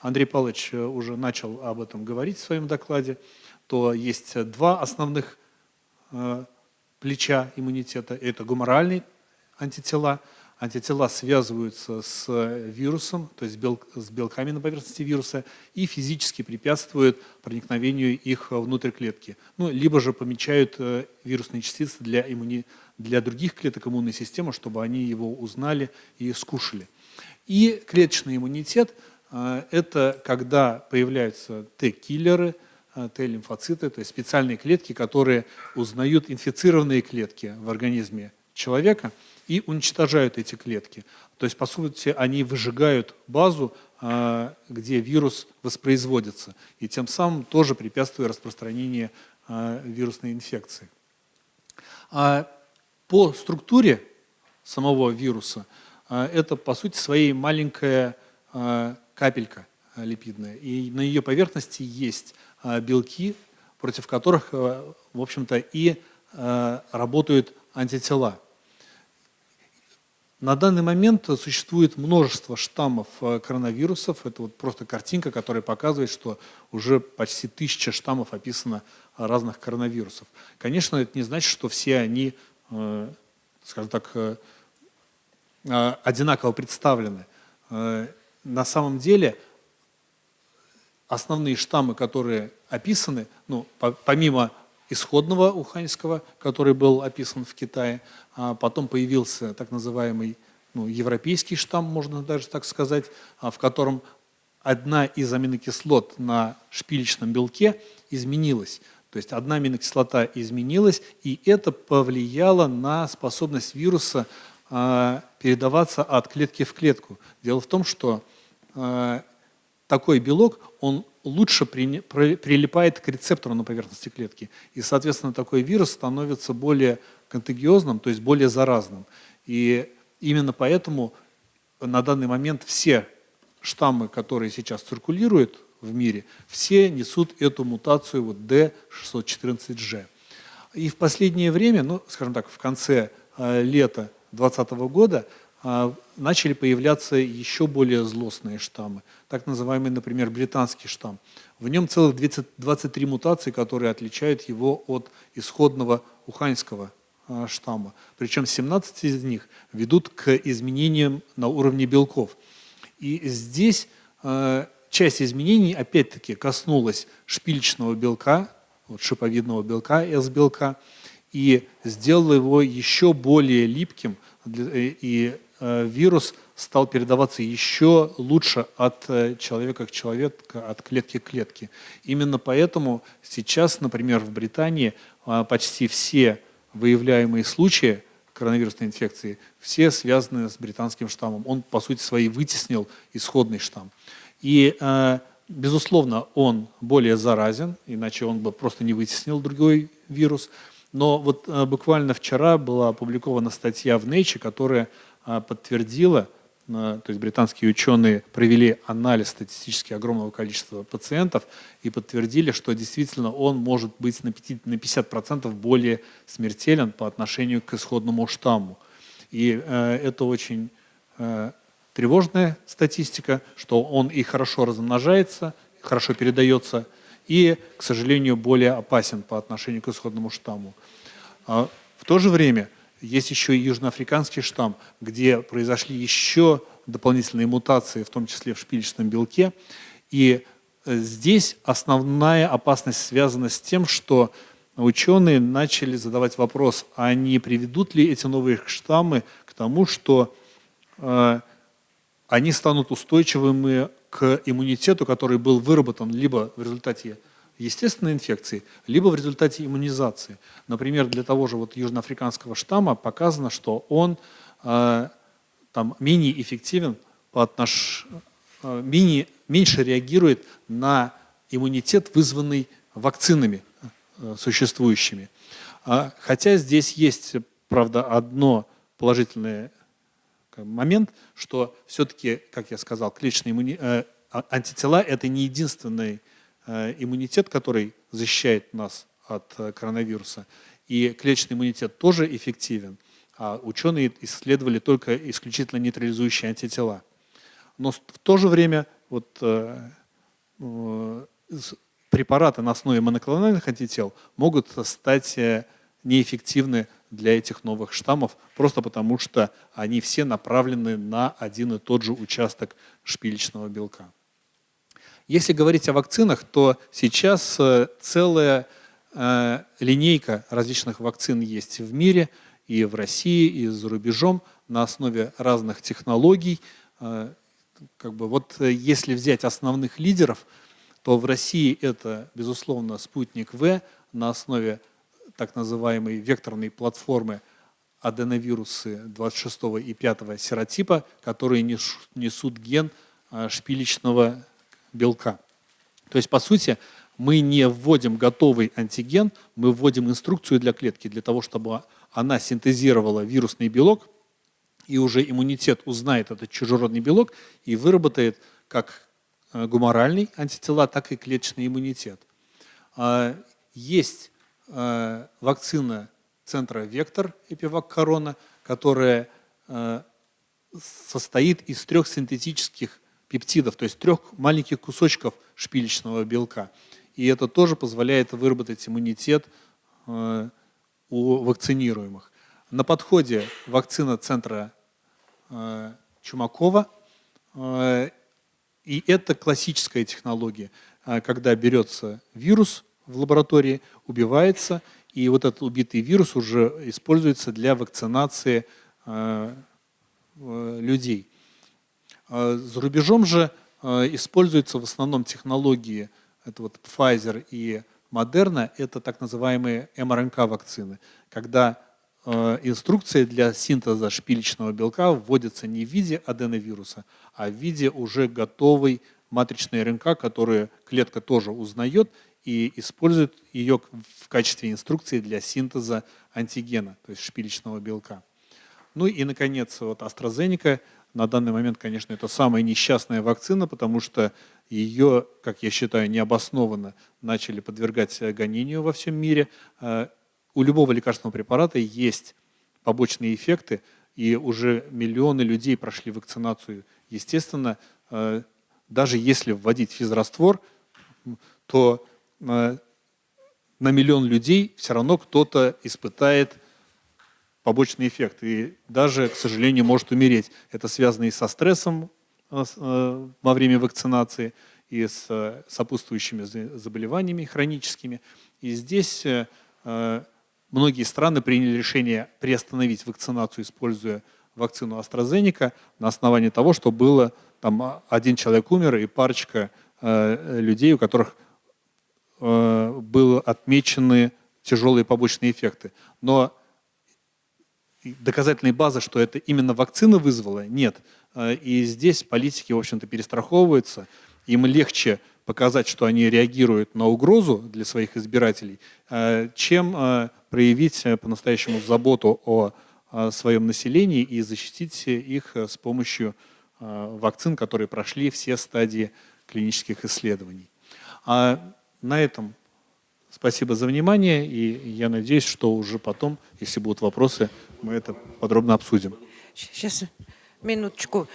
Андрей Павлович э, уже начал об этом говорить в своем докладе, то есть два основных э, плеча иммунитета. Это гуморальные антитела. Антитела связываются с вирусом, то есть с белками на поверхности вируса, и физически препятствуют проникновению их внутрь клетки. Ну, либо же помечают э, вирусные частицы для, иммуни... для других клеток иммунной системы, чтобы они его узнали и скушали. И клеточный иммунитет – это когда появляются Т-киллеры, Т-лимфоциты, то есть специальные клетки, которые узнают инфицированные клетки в организме человека и уничтожают эти клетки. То есть, по сути, они выжигают базу, а, где вирус воспроизводится, и тем самым тоже препятствуя распространению вирусной инфекции. По структуре самого вируса это, по сути, своей маленькая капелька липидная, и на ее поверхности есть белки, против которых, в общем-то, и работают антитела. На данный момент существует множество штаммов коронавирусов. Это вот просто картинка, которая показывает, что уже почти тысяча штаммов описано разных коронавирусов. Конечно, это не значит, что все они, скажем так, одинаково представлены на самом деле основные штаммы, которые описаны, ну, по, помимо исходного уханьского, который был описан в Китае, а потом появился так называемый ну, европейский штамм, можно даже так сказать, а в котором одна из аминокислот на шпилечном белке изменилась. То есть одна аминокислота изменилась, и это повлияло на способность вируса э, передаваться от клетки в клетку. Дело в том, что э, такой белок, он лучше при, при, прилипает к рецептору на поверхности клетки. И, соответственно, такой вирус становится более контагиозным, то есть более заразным. И именно поэтому на данный момент все штаммы, которые сейчас циркулируют в мире, все несут эту мутацию вот D614G. И в последнее время, ну, скажем так, в конце э, лета 2020 года начали появляться еще более злостные штаммы. Так называемый, например, британский штамм. В нем целых 23 мутации, которые отличают его от исходного уханьского э, штамма. Причем 17 из них ведут к изменениям на уровне белков. И здесь э, часть изменений, опять-таки, коснулась шпильчного белка, вот шиповидного белка, S-белка, и сделала его еще более липким, и вирус стал передаваться еще лучше от человека к человеку, от клетки к клетке. Именно поэтому сейчас, например, в Британии почти все выявляемые случаи коронавирусной инфекции, все связаны с британским штаммом. Он, по сути своей, вытеснил исходный штамм. И, э, безусловно, он более заразен, иначе он бы просто не вытеснил другой вирус. Но вот э, буквально вчера была опубликована статья в Nature, которая э, подтвердила, то есть британские ученые провели анализ статистически огромного количества пациентов и подтвердили, что действительно он может быть на 50% более смертелен по отношению к исходному штамму. И э, это очень э, тревожная статистика, что он и хорошо размножается, хорошо передается, и, к сожалению, более опасен по отношению к исходному штамму. А в то же время есть еще и южноафриканский штамм, где произошли еще дополнительные мутации, в том числе в шпилечном белке. И э, здесь основная опасность связана с тем, что ученые начали задавать вопрос, а не приведут ли эти новые штаммы к тому, что э, они станут устойчивыми к иммунитету, который был выработан либо в результате естественной инфекции, либо в результате иммунизации. Например, для того же вот южноафриканского штамма показано, что он э, там, менее эффективен по отнош... э, менее, меньше реагирует на иммунитет, вызванный вакцинами э, существующими. А, хотя здесь есть, правда, одно положительный момент, что все-таки, как я сказал, клеточные иммуни... э, а, антитела – это не единственный Э, иммунитет, который защищает нас от э, коронавируса. И клеточный иммунитет тоже эффективен, а ученые исследовали только исключительно нейтрализующие антитела. Но в то же время вот, э, препараты на основе моноклональных антител могут стать неэффективны для этих новых штаммов, просто потому что они все направлены на один и тот же участок шпилечного белка. Если говорить о вакцинах, то сейчас э, целая э, линейка различных вакцин есть в мире, и в России, и за рубежом, на основе разных технологий. Э, как бы вот если взять основных лидеров, то в России это, безусловно, спутник В на основе так называемой векторной платформы аденовирусы 26 и 5 серотипа, которые несут ген шпилечного белка. То есть, по сути, мы не вводим готовый антиген, мы вводим инструкцию для клетки, для того, чтобы она синтезировала вирусный белок, и уже иммунитет узнает этот чужеродный белок и выработает как э, гуморальный антитела, так и клеточный иммунитет. А, есть э, вакцина центра «Вектор» Эпивак Корона, которая э, состоит из трех синтетических пептидов, то есть трех маленьких кусочков шпилечного белка. И это тоже позволяет выработать иммунитет э, у вакцинируемых. На подходе вакцина центра э, Чумакова. Э, и это классическая технология, когда берется вирус в лаборатории, убивается, и вот этот убитый вирус уже используется для вакцинации людей. А за рубежом же э, используются в основном технологии, это вот Pfizer и Moderna, это так называемые МРНК-вакцины, когда э, инструкция для синтеза шпилечного белка вводится не в виде аденовируса, а в виде уже готовой матричной РНК, которую клетка тоже узнает и использует ее в качестве инструкции для синтеза антигена, то есть шпилечного белка. Ну и, наконец, вот AstraZeneca на данный момент, конечно, это самая несчастная вакцина, потому что ее, как я считаю, необоснованно начали подвергать гонению во всем мире. Э, у любого лекарственного препарата есть побочные эффекты, и уже миллионы людей прошли вакцинацию. Естественно, э, даже если вводить физраствор, то э, на миллион людей все равно кто-то испытает побочный эффект и даже, к сожалению, может умереть. Это связано и со стрессом э, э, во время вакцинации, и с сопутствующими заболеваниями хроническими. И здесь многие страны приняли решение приостановить вакцинацию, используя вакцину AstraZeneca на основании того, что было там один человек умер и парочка людей, у которых э, были отмечены тяжелые побочные эффекты. Но доказательной базы, что это именно вакцина вызвала, нет. Э, и здесь политики, в общем-то, перестраховываются. Им легче показать, что они реагируют на угрозу для своих избирателей, э, чем э, проявить по-настоящему заботу о своем населении и защитить их с помощью вакцин, которые прошли все стадии клинических исследований. А на этом спасибо за внимание, и я надеюсь, что уже потом, если будут вопросы, мы это подробно обсудим. Сейчас, минуточку.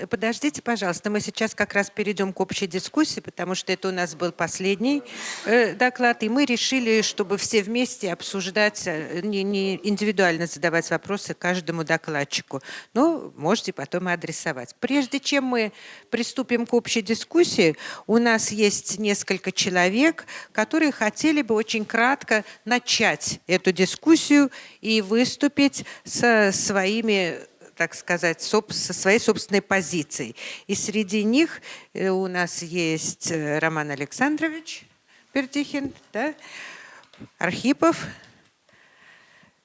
Э, подождите, пожалуйста, мы сейчас как раз перейдем к общей дискуссии, потому что это у нас был последний э, доклад, и мы решили, чтобы все вместе обсуждать, э, не, не индивидуально задавать вопросы каждому докладчику, но можете потом и адресовать. Прежде чем мы приступим к общей дискуссии, у нас есть несколько человек, которые хотели бы очень кратко начать эту дискуссию и выступить со своими так сказать, со своей собственной позицией. И среди них э, у нас есть э, Роман Александрович Пердихин, да? Архипов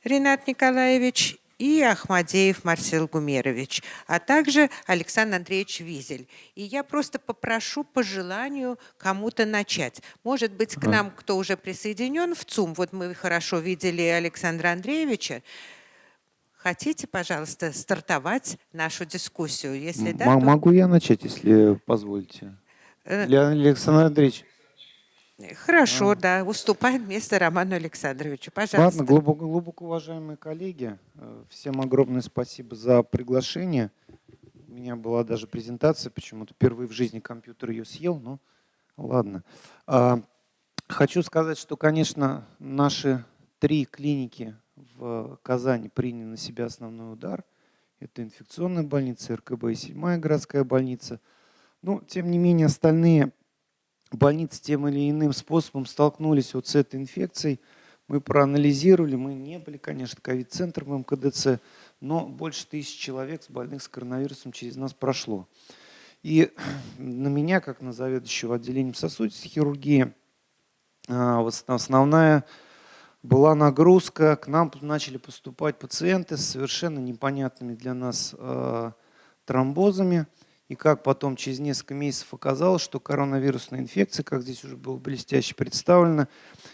Ренат Николаевич и Ахмадеев Марсел Гумерович, а также Александр Андреевич Визель. И я просто попрошу по желанию кому-то начать. Может быть, к нам кто уже присоединен в ЦУМ, вот мы хорошо видели Александра Андреевича, Хотите, пожалуйста, стартовать нашу дискуссию? Если да, то... Могу я начать, если позволите? Э, Леонид Александр Андреевич. Хорошо, а. да. Уступаем место Роману Александровичу. Пожалуйста. Ладно, глубоко, глубоко уважаемые коллеги, э, всем огромное спасибо за приглашение. У меня была даже презентация, почему-то впервые в жизни компьютер ее съел, но ладно. А, хочу сказать, что, конечно, наши три клиники в Казани приняли на себя основной удар. Это инфекционная больница, РКБ и седьмая городская больница. Но, тем не менее, остальные больницы тем или иным способом столкнулись вот с этой инфекцией. Мы проанализировали, мы не были, конечно, ковид-центром МКДЦ, но больше тысячи человек с больных с коронавирусом через нас прошло. И [clears throat] на меня, как на заведующего отделением сосудистой хирургии, а, основная была нагрузка, к нам начали поступать пациенты с совершенно непонятными для нас э, тромбозами. И как потом через несколько месяцев оказалось, что коронавирусная инфекция, как здесь уже было блестяще представлено,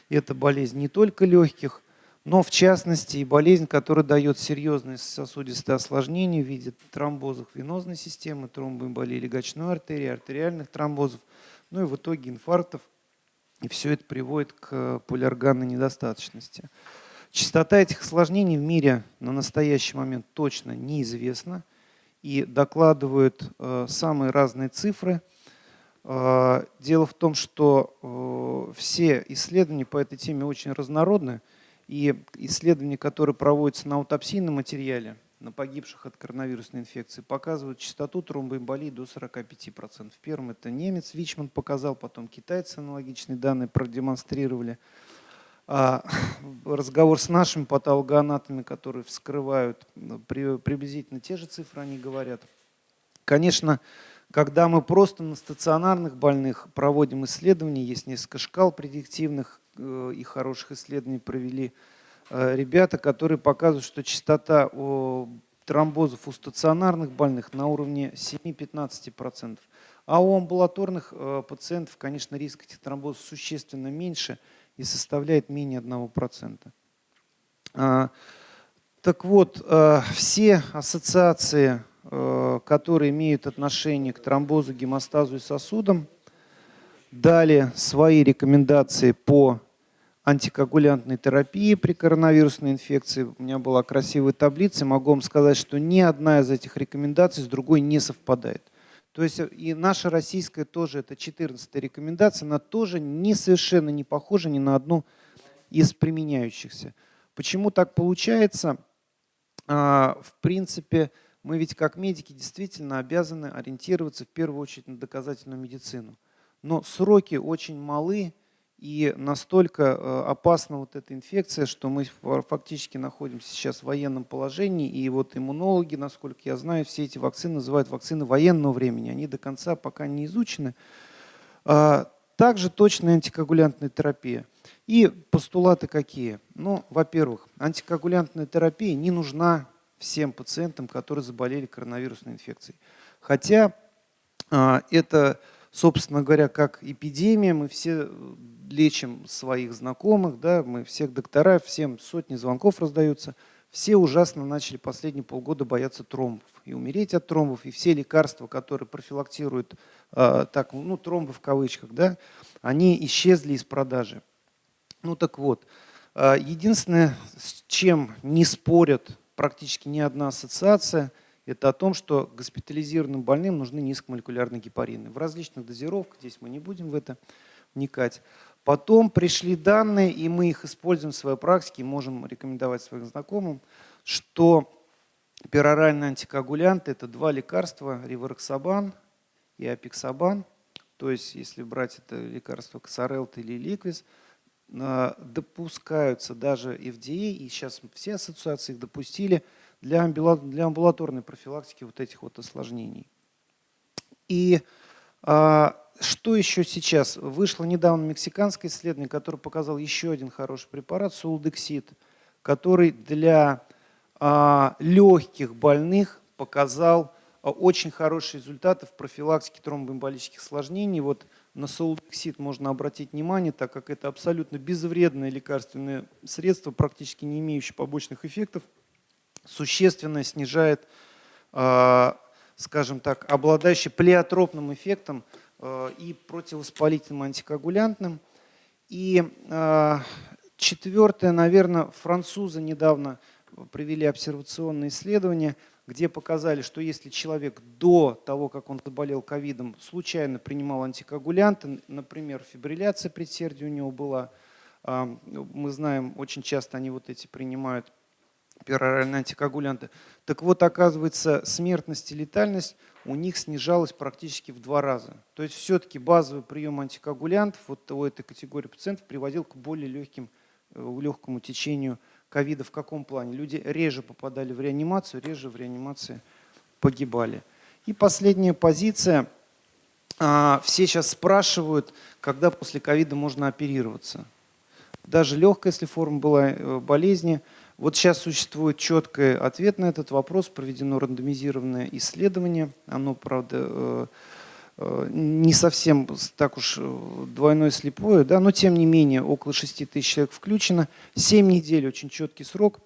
это болезнь не только легких, но в частности и болезнь, которая дает серьезные сосудистые осложнения в виде тромбозов венозной системы, тромбоэмболии легочной артерии, артериальных тромбозов, ну и в итоге инфарктов и все это приводит к полиорганной недостаточности. Частота этих осложнений в мире на настоящий момент точно неизвестна и докладывают э, самые разные цифры. Э, дело в том, что э, все исследования по этой теме очень разнородны, и исследования, которые проводятся на аутопсийном материале, на погибших от коронавирусной инфекции показывают частоту тромбоэмболии до 45%. Первым это немец Вичман показал, потом китайцы аналогичные данные продемонстрировали. А [laughs] разговор с нашими патологоанатами, которые вскрывают приблизительно те же цифры, они говорят. Конечно, когда мы просто на стационарных больных проводим исследования, есть несколько шкал предиктивных э, и хороших исследований провели ребята, которые показывают, что частота тромбозов у стационарных больных на уровне 7-15%. А у амбулаторных э, пациентов, конечно, риск этих тромбозов существенно меньше и составляет менее 1%. А, так вот, все ассоциации Э, которые имеют отношение к тромбозу, гемостазу и сосудам, дали свои рекомендации по антикоагулянтной терапии при коронавирусной инфекции. У меня была красивая таблица, могу вам сказать, что ни одна из этих рекомендаций с другой не совпадает. То есть и наша российская тоже, это 14 рекомендация, она тоже не совершенно не похожа ни на одну из применяющихся. Почему так получается? А, в принципе, мы ведь как медики действительно обязаны ориентироваться в первую очередь на доказательную медицину. Но сроки очень малы и настолько э, опасна вот эта инфекция, что мы фактически находимся сейчас в военном положении. И вот иммунологи, насколько я знаю, все эти вакцины называют вакцины военного времени. Они до конца пока не изучены. А, также точная антикоагулянтная терапия. И постулаты какие? Ну, во-первых, антикоагулянтная терапия не нужна всем пациентам, которые заболели коронавирусной инфекцией. Хотя а, это, собственно говоря, как эпидемия, мы все лечим своих знакомых, да, мы всех доктора, всем сотни звонков раздаются. Все ужасно начали последние полгода бояться тромбов и умереть от тромбов. И все лекарства, которые профилактируют э, так, ну, тромбы в кавычках, да, они исчезли из продажи. Ну так вот, э, единственное, с чем не спорят практически ни одна ассоциация, это о том, что госпитализированным больным нужны низкомолекулярные гепарины. В различных дозировках, здесь мы не будем в это вникать. Потом пришли данные, и мы их используем в своей практике, можем рекомендовать своим знакомым, что пероральные антикоагулянты – это два лекарства, ривароксабан и апиксабан. То есть, если брать это лекарство Ксарелт или Ликвис – а, допускаются даже FDA, и сейчас все ассоциации их допустили для амбулаторной профилактики вот этих вот осложнений. И а, что еще сейчас? Вышло недавно мексиканское исследование, которое показал еще один хороший препарат, сулдексид, который для а, легких больных показал а, очень хорошие результаты в профилактике тромбоэмболических осложнений. Вот на солдексид можно обратить внимание, так как это абсолютно безвредное лекарственное средство, практически не имеющее побочных эффектов, существенно снижает, а, скажем так, обладающий плеотропным эффектом и противовоспалительным антикоагулянтным. И а, четвертое, наверное, французы недавно провели обсервационное исследование – где показали, что если человек до того, как он заболел ковидом, случайно принимал антикоагулянты, например, фибрилляция предсердия у него была, а, мы знаем, очень часто они вот эти принимают пероральные антикоагулянты. Так вот, оказывается, смертность и летальность у них снижалась практически в два раза. То есть все-таки базовый прием антикоагулянтов вот у этой категории пациентов приводил к более легким, э, легкому течению ковида в каком плане? Люди реже попадали в реанимацию, реже в реанимации погибали. И последняя позиция. А, все сейчас спрашивают, когда после ковида можно оперироваться. Даже легкая, если форма была э, болезни. Вот сейчас существует четкий ответ на этот вопрос. Проведено рандомизированное исследование. Оно, правда, э, Э, не совсем так уж э, двойное слепое, да, но тем не менее около 6 тысяч человек включено. 7 недель очень четкий срок.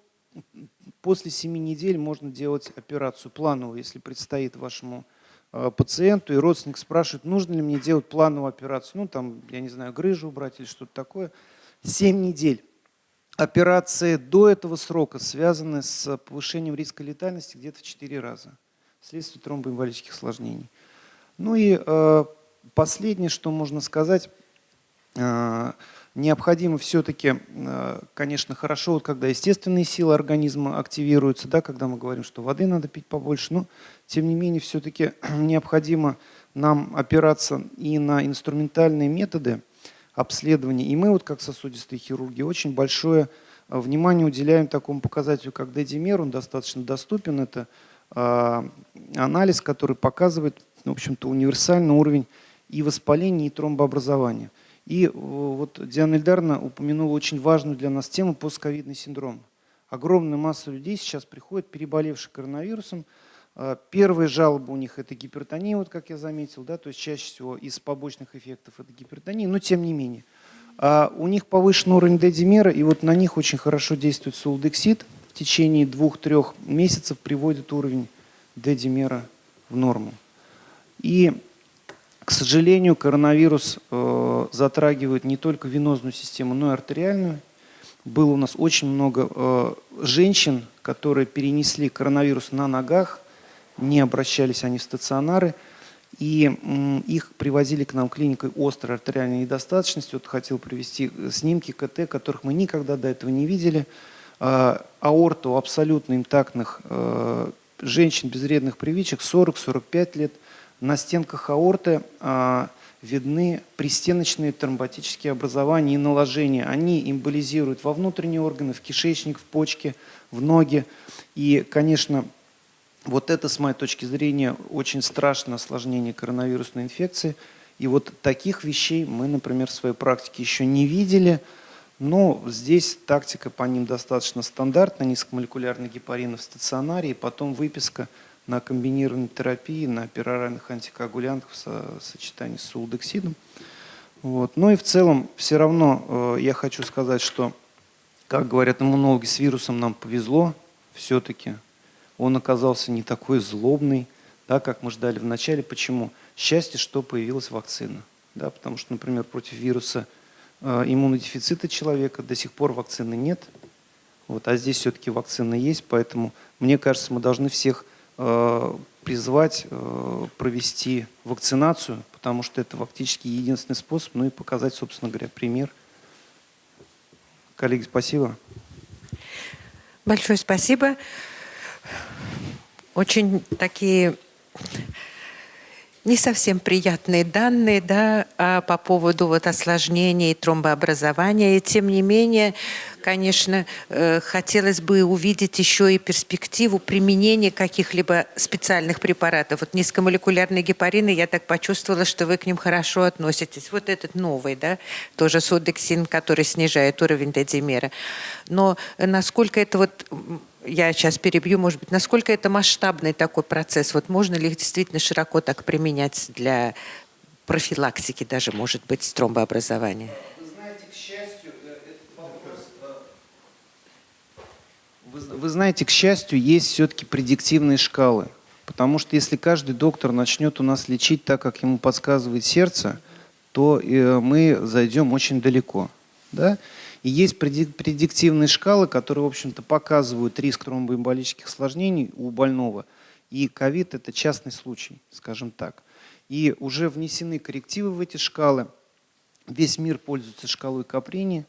После 7 недель можно делать операцию плановую, если предстоит вашему пациенту, и родственник спрашивает, нужно ли мне делать плановую операцию, ну там, я не знаю, грыжу убрать или что-то такое. 7 недель. Операции до этого срока связаны с повышением риска летальности где-то в 4 раза вследствие тромбоэмболических осложнений. Ну и э, последнее, что можно сказать, э, необходимо все-таки, э, конечно, хорошо, вот когда естественные силы организма активируются, да, когда мы говорим, что воды надо пить побольше, но тем не менее все-таки [clears throat] необходимо нам опираться и на инструментальные методы обследования. И мы вот как сосудистые хирурги очень большое э, внимание уделяем такому показателю, как дедимер, он достаточно доступен, это э, анализ, который показывает в общем-то, универсальный уровень и воспаления, и тромбообразования. И вот Диана Ильдаровна упомянула очень важную для нас тему постковидный синдром. Огромная масса людей сейчас приходит, переболевших коронавирусом. А, первые жалобы у них это гипертония, вот как я заметил, да, то есть чаще всего из побочных эффектов это гипертония, но тем не менее. А у них повышен уровень D-димера, и вот на них очень хорошо действует сулдексид. В течение двух-трех месяцев приводит уровень D-димера в норму. И, к сожалению, коронавирус э, затрагивает не только венозную систему, но и артериальную было у нас очень много э, женщин, которые перенесли коронавирус на ногах, не обращались они в стационары, и их привозили к нам клиникой острой артериальной недостаточности. Вот хотел привести э, снимки КТ, которых мы никогда до этого не видели. Э, аорту абсолютно интактных э, женщин без вредных привычек 40-45 лет. На стенках аорты э, видны пристеночные тромботические образования и наложения. Они эмболизируют во внутренние органы, в кишечник, в почки, в ноги. И, конечно, вот это, с моей точки зрения, очень страшное осложнение коронавирусной инфекции. И вот таких вещей мы, например, в своей практике еще не видели. Но здесь тактика по ним достаточно стандартная, низкомолекулярный гепарин в стационаре, и потом выписка – на комбинированной терапии, на пероральных антикоагулянтах в сочетании с сулдексидом. Вот. Ну и в целом все равно э, я хочу сказать, что, как говорят иммунологи, с вирусом нам повезло все-таки. Он оказался не такой злобный, да, как мы ждали вначале. Почему? Счастье, что появилась вакцина. Да, потому что, например, против вируса э, иммунодефицита человека до сих пор вакцины нет. Вот, а здесь все-таки вакцина есть, поэтому, мне кажется, мы должны всех Э, призвать э, провести вакцинацию, потому что это фактически единственный способ, ну и показать, собственно говоря, пример. Коллеги, спасибо. Большое спасибо. Очень такие не совсем приятные данные да, а по поводу вот осложнений тромбообразования. И тем не менее, конечно, э, хотелось бы увидеть еще и перспективу применения каких-либо специальных препаратов. Вот низкомолекулярные гепарины, я так почувствовала, что вы к ним хорошо относитесь. Вот этот новый, да, тоже содексин, который снижает уровень дедимера. Но насколько это вот я сейчас перебью, может быть, насколько это масштабный такой процесс? Вот можно ли их действительно широко так применять для профилактики даже, может быть, тромбообразования? Вы знаете, к счастью, э. Э, вы знаете, к счастью, есть все-таки предиктивные шкалы. Потому что если каждый доктор начнет у нас лечить так, как ему подсказывает сердце, то э, мы зайдем очень далеко. Да? И есть предиктивные шкалы, которые, в общем-то, показывают риск тромбоэмболических осложнений у больного. И ковид – это частный случай, скажем так. И уже внесены коррективы в эти шкалы. Весь мир пользуется шкалой Каприни,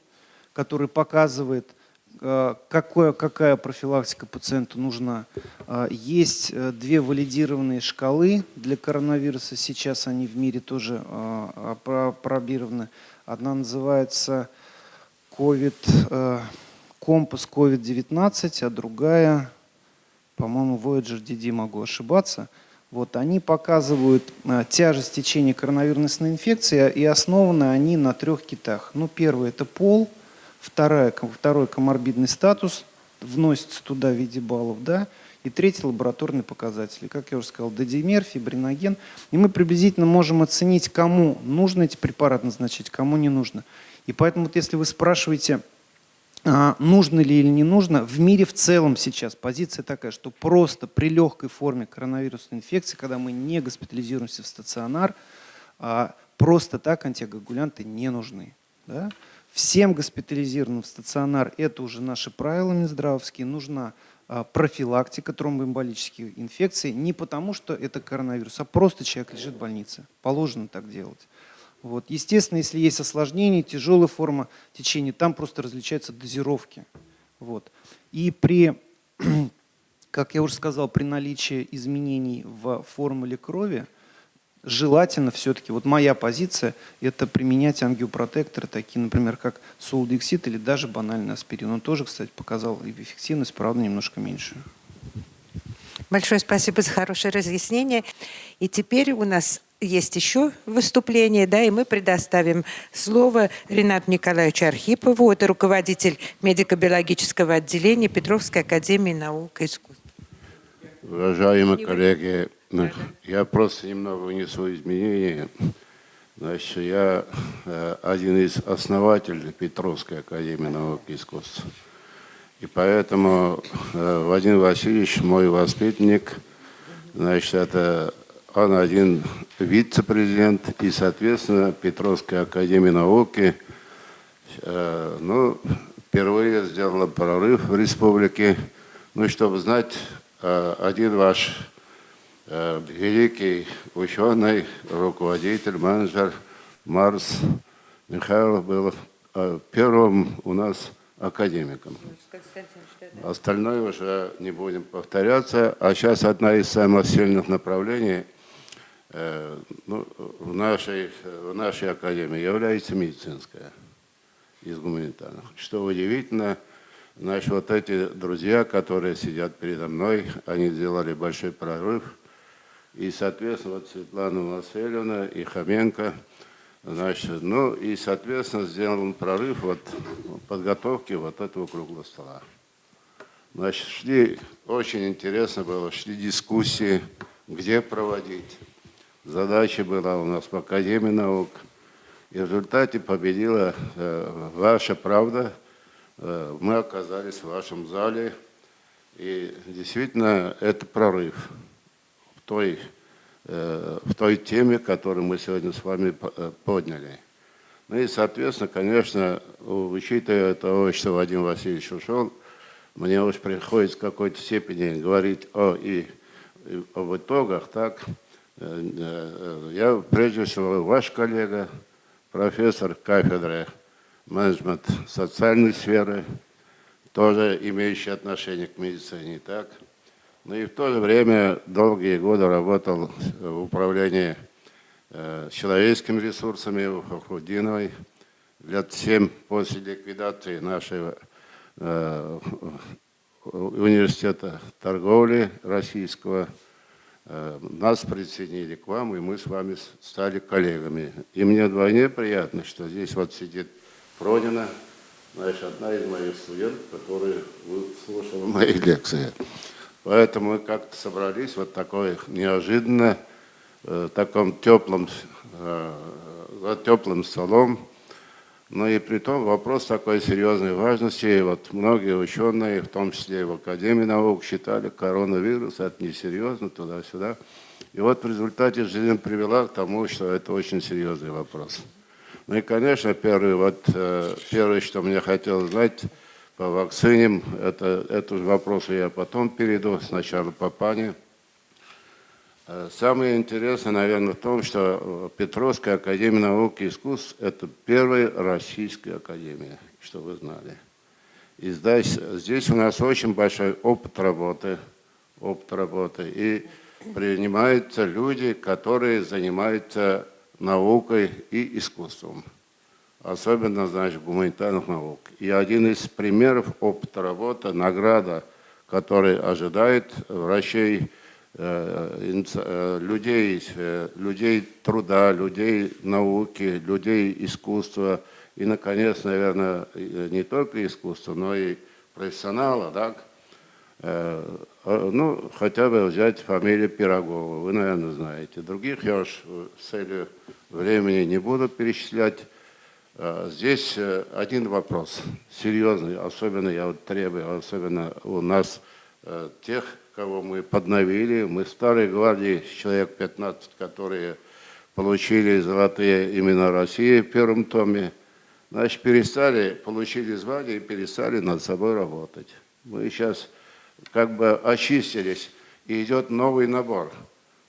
которая показывает, э, какое, какая профилактика пациенту нужна. Э, есть э, две валидированные шкалы для коронавируса. Сейчас они в мире тоже пробированы. Одна называется COVID, э, компас COVID-19, а другая, по-моему, Voyager DD, могу ошибаться. Вот, они показывают э, тяжесть течения коронавирусной инфекции, и основаны они на трех китах. Ну, первый – это пол, вторая, второй – коморбидный статус, вносится туда в виде баллов, да, и третий – лабораторные показатели. Как я уже сказал, додимер, фибриноген. И мы приблизительно можем оценить, кому нужно эти препараты назначить, кому не нужно. И поэтому вот если вы спрашиваете, а, нужно ли или не нужно, в мире в целом сейчас позиция такая, что просто при легкой форме коронавирусной инфекции, когда мы не госпитализируемся в стационар, а, просто так антиагулянты не нужны. Да? Всем госпитализированным в стационар, это уже наши правила Минздравовские, нужна а, профилактика тромбоэмболических инфекций не потому, что это коронавирус, а просто человек лежит в больнице. Положено так делать. Вот. Естественно, если есть осложнение, тяжелая форма течения, там просто различаются дозировки. Вот. И при, [clears throat] как я уже сказал, при наличии изменений в формуле крови, желательно все-таки, вот моя позиция, это применять ангиопротекторы, такие, например, как солдексид или даже банальный аспирин. Он тоже, кстати, показал эффективность, правда, немножко меньше. Большое спасибо за хорошее разъяснение. И теперь у нас есть еще выступление, да, и мы предоставим слово Ренату Николаевичу Архипову, это руководитель медико-биологического отделения Петровской академии наук и искусств. Уважаемые коллеги, я просто немного внесу изменения. Значит, я э, один из основателей Петровской академии наук и искусств. И поэтому э, Владимир Васильевич, мой воспитанник, значит, это он один вице-президент и, соответственно, Петровской академии науки, э, ну, впервые сделала прорыв в республике. Ну, чтобы знать, э, один ваш э, великий ученый, руководитель, менеджер Марс Михайлов был первым у нас академиком. Остальное уже не будем повторяться. А сейчас одна из самых сильных направлений ну, в, нашей, в нашей академии является медицинская из гуманитарных. Что удивительно, наши вот эти друзья, которые сидят передо мной, они сделали большой прорыв. И, соответственно, вот Светлана Васильевна и Хоменко – Значит, ну и, соответственно, сделан прорыв вот подготовки вот этого круглого стола. Значит, шли, очень интересно было, шли дискуссии, где проводить. Задача была у нас в Академии наук. И в результате победила э, ваша правда. Э, мы оказались в вашем зале. И действительно, это прорыв в той Э, в той теме, которую мы сегодня с вами э, подняли. Ну и, соответственно, конечно, учитывая того, что Вадим Васильевич ушел, мне уж приходится в какой-то степени говорить о, и, и об итогах, так, я прежде всего ваш коллега, профессор кафедры менеджмент социальной сферы, тоже имеющий отношение к медицине, так, ну и в то же время долгие годы работал в управлении э, человеческими ресурсами в Хохудиновой. Лет семь после ликвидации нашего э, университета торговли российского э, нас присоединили к вам, и мы с вами стали коллегами. И мне вдвойне приятно, что здесь вот сидит Пронина, значит, одна из моих студентов, которая слушала мои [laughs] лекции. Поэтому мы как-то собрались вот такой неожиданно, э, таком теплом, э, за теплым столом. Но и при том вопрос такой серьезной важности. Вот многие ученые, в том числе и в Академии наук, считали коронавирус, это несерьезно, туда-сюда. И вот в результате жизнь привела к тому, что это очень серьезный вопрос. Ну и, конечно, первый, вот, э, первое, что мне хотелось знать, по вакцине. Это, этот вопрос я потом перейду, сначала по пане. Э, самое интересное, наверное, в том, что Петровская академия наук и искусств – это первая российская академия, что вы знали. И здесь, здесь у нас очень большой опыт работы, опыт работы. И принимаются люди, которые занимаются наукой и искусством особенно, значит, гуманитарных наук. И один из примеров опыта работы, награда, который ожидает врачей, э, э, людей, э, людей труда, людей науки, людей искусства и, наконец, наверное, не только искусства, но и профессионала, так? Ну, хотя бы взять фамилию Пирогова, вы, наверное, знаете. Других я уж с целью времени не буду перечислять. Э, здесь э, один вопрос, серьезный, особенно я требую, особенно у нас э, тех, кого мы подновили. Мы в Старой Гвардии, человек 15, которые получили золотые имена России в первом томе, значит, перестали, получили звание и перестали над собой работать. Мы сейчас как бы очистились, и идет новый набор.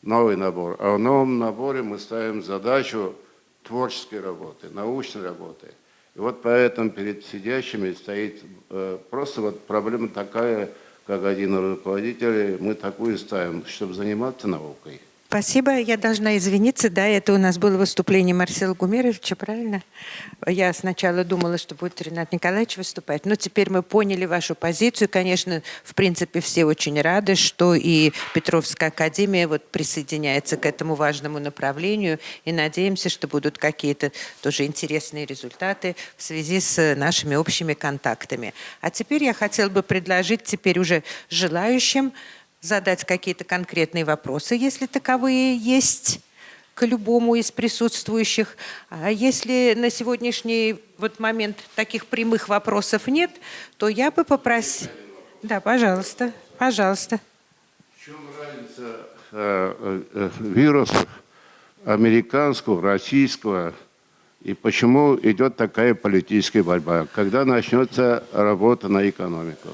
Новый набор. А в новом наборе мы ставим задачу творческой работы, научной работы. И вот поэтому перед сидящими стоит э, просто вот проблема такая, как один из руководителей, мы такую ставим, чтобы заниматься наукой. Спасибо. Я должна извиниться. Да, это у нас было выступление Марсела Гумеровича, правильно? Я сначала думала, что будет Ренат Николаевич выступать, но теперь мы поняли вашу позицию. Конечно, в принципе, все очень рады, что и Петровская академия вот присоединяется к этому важному направлению. И надеемся, что будут какие-то тоже интересные результаты в связи с нашими общими контактами. А теперь я хотела бы предложить теперь уже желающим задать какие-то конкретные вопросы, если таковые есть, к любому из присутствующих. А если на сегодняшний вот момент таких прямых вопросов нет, то я бы попросила... Да, пожалуйста, пожалуйста. В чем разница э, э, вирусов американского, российского, и почему идет такая политическая борьба? Когда начнется работа на экономику?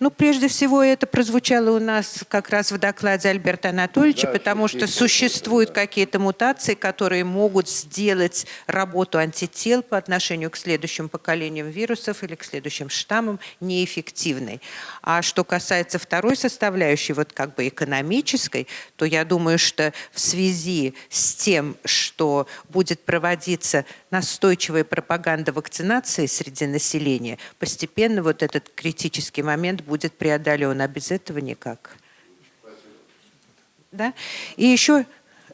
Ну, прежде всего, это прозвучало у нас как раз в докладе Альберта Анатольевича, Да, потому что существуют какие-то мутации, которые могут сделать работу антител по отношению к следующим поколениям вирусов или к следующим штаммам неэффективной. А что касается второй составляющей, вот как бы экономической, то я думаю, что в связи с тем, что будет проводиться настойчивая пропаганда вакцинации среди населения, постепенно вот этот критический момент будет преодолен, а без этого никак. Да? И еще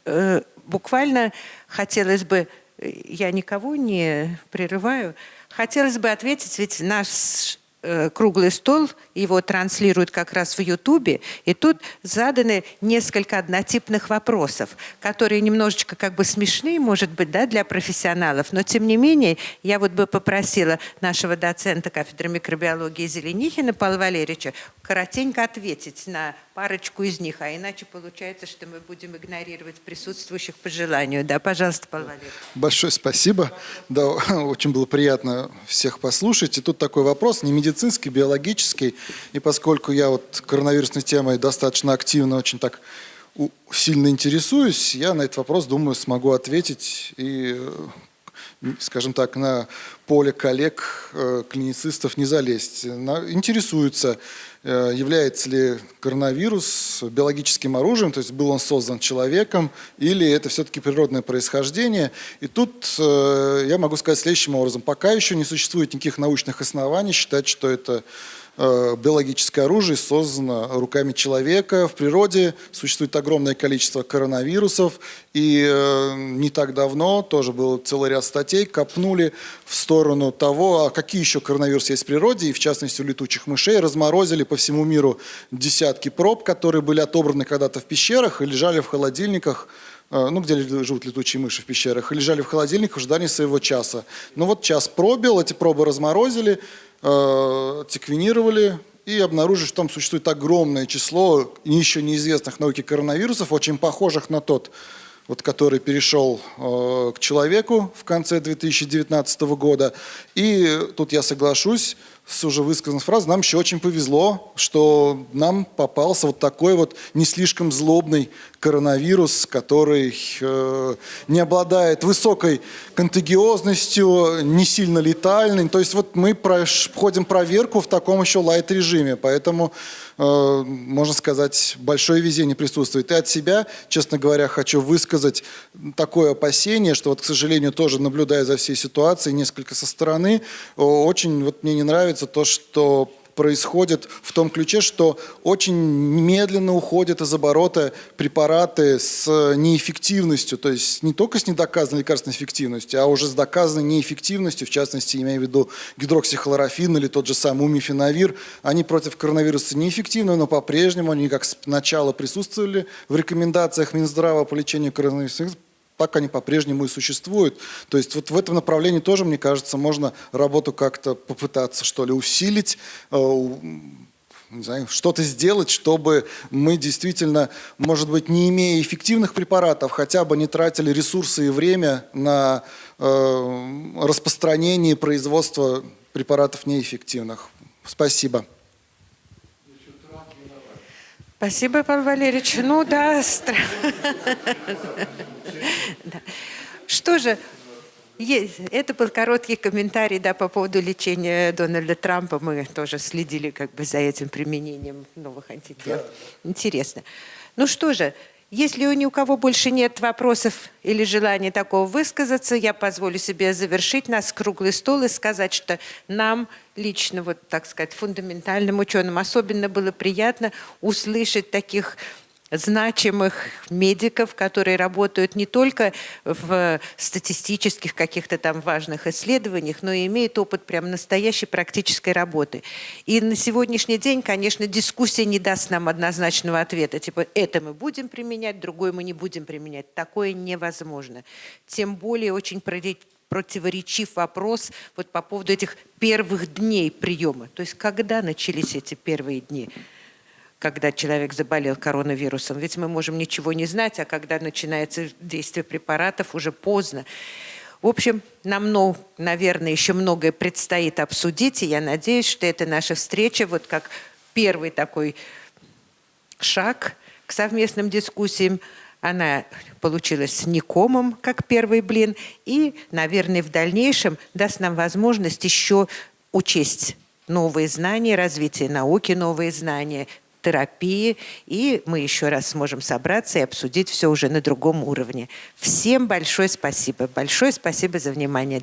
э, буквально хотелось бы, э, я никого не прерываю, хотелось бы ответить, ведь наш круглый стол, его транслируют как раз в Ютубе, и тут заданы несколько однотипных вопросов, которые немножечко как бы смешные, может быть, да, для профессионалов, но тем не менее я вот бы попросила нашего доцента кафедры микробиологии Зеленихина Павла Валерьевича коротенько ответить на парочку из них, а иначе получается, что мы будем игнорировать присутствующих по желанию. Да, пожалуйста, Павел Валерьевич. Большое спасибо. Да, [laughs] очень было приятно всех послушать. И тут такой вопрос, не медицинский, биологический. И поскольку я вот коронавирусной темой достаточно активно, очень так сильно интересуюсь, я на этот вопрос, думаю, смогу ответить и, э, скажем так, на поле коллег, э, клиницистов не залезть. Интересуются, э, является ли коронавирус биологическим оружием, то есть был он создан человеком, или это все-таки природное происхождение. И тут э, я могу сказать следующим образом. Пока еще не существует никаких научных оснований считать, что это биологическое оружие создано руками человека. В природе существует огромное количество коронавирусов. И э, не так давно тоже был целый ряд статей, копнули в сторону того, а какие еще коронавирусы есть в природе, и в частности у летучих мышей, разморозили по всему миру десятки проб, которые были отобраны когда-то в пещерах и лежали в холодильниках э, ну, где живут летучие мыши в пещерах, и лежали в холодильниках в ожидании своего часа. Ну вот час пробил, эти пробы разморозили, э, секвенировали и обнаружили, что там существует огромное число еще неизвестных науке коронавирусов, очень похожих на тот, вот, который перешел э, к человеку в конце 2019 года. И тут я соглашусь с уже высказанной фразой, нам еще очень повезло, что нам попался вот такой вот не слишком злобный коронавирус, который э, не обладает высокой контагиозностью, не сильно летальный. То есть вот мы входим проверку в таком еще лайт-режиме, поэтому, можно сказать, большое везение присутствует. И от себя, честно говоря, хочу высказать такое опасение, что вот, к сожалению, тоже наблюдая за всей ситуацией несколько со стороны, очень вот мне не нравится то, что происходит в том ключе, что очень медленно уходят из оборота препараты с неэффективностью, то есть не только с недоказанной лекарственной эффективностью, а уже с доказанной неэффективностью, в частности, имею в виду гидроксихлорофин или тот же самый умифенавир, они против коронавируса неэффективны, но по-прежнему они как сначала присутствовали в рекомендациях Минздрава по лечению коронавируса, так они по-прежнему и существуют. То есть вот в этом направлении тоже, мне кажется, можно работу как-то попытаться, что ли, усилить, э, что-то сделать, чтобы мы действительно, может быть, не имея эффективных препаратов, хотя бы не тратили ресурсы и время на э, распространение и производство препаратов неэффективных. Спасибо. Спасибо, Павел Валерьевич. Ну да, стра- [laughs] Да. Что же, есть- это был короткий комментарий да, по поводу лечения Дональда Трампа. Мы тоже следили как бы за этим применением новых антител. Интересно. Ну что же, Если у ни у кого больше нет вопросов или желания такого высказаться, я позволю себе завершить нас круглый стол и сказать, что нам лично, вот так сказать, фундаментальным ученым особенно было приятно услышать таких значимых медиков, которые работают не только в статистических каких-то там важных исследованиях, но и имеют опыт прям настоящей практической работы. И на сегодняшний день, конечно, дискуссия не даст нам однозначного ответа, типа это мы будем применять, другое мы не будем применять. Такое невозможно. Тем более очень противоречив вопрос вот по поводу этих первых дней приема. То есть когда начались эти первые дни? Когда человек заболел коронавирусом. Ведь мы можем ничего не знать, а когда начинается действие препаратов, уже поздно. В общем, нам, ну, наверное, еще многое предстоит обсудить, и я надеюсь, что это наша встреча, вот как первый такой шаг к совместным дискуссиям, она получилась не комом, как первый блин, и, наверное, в дальнейшем даст нам возможность еще учесть новые знания, развитие науки, новые знания, терапии, и мы еще раз сможем собраться и обсудить все уже на другом уровне. Всем большое спасибо. Большое спасибо за внимание.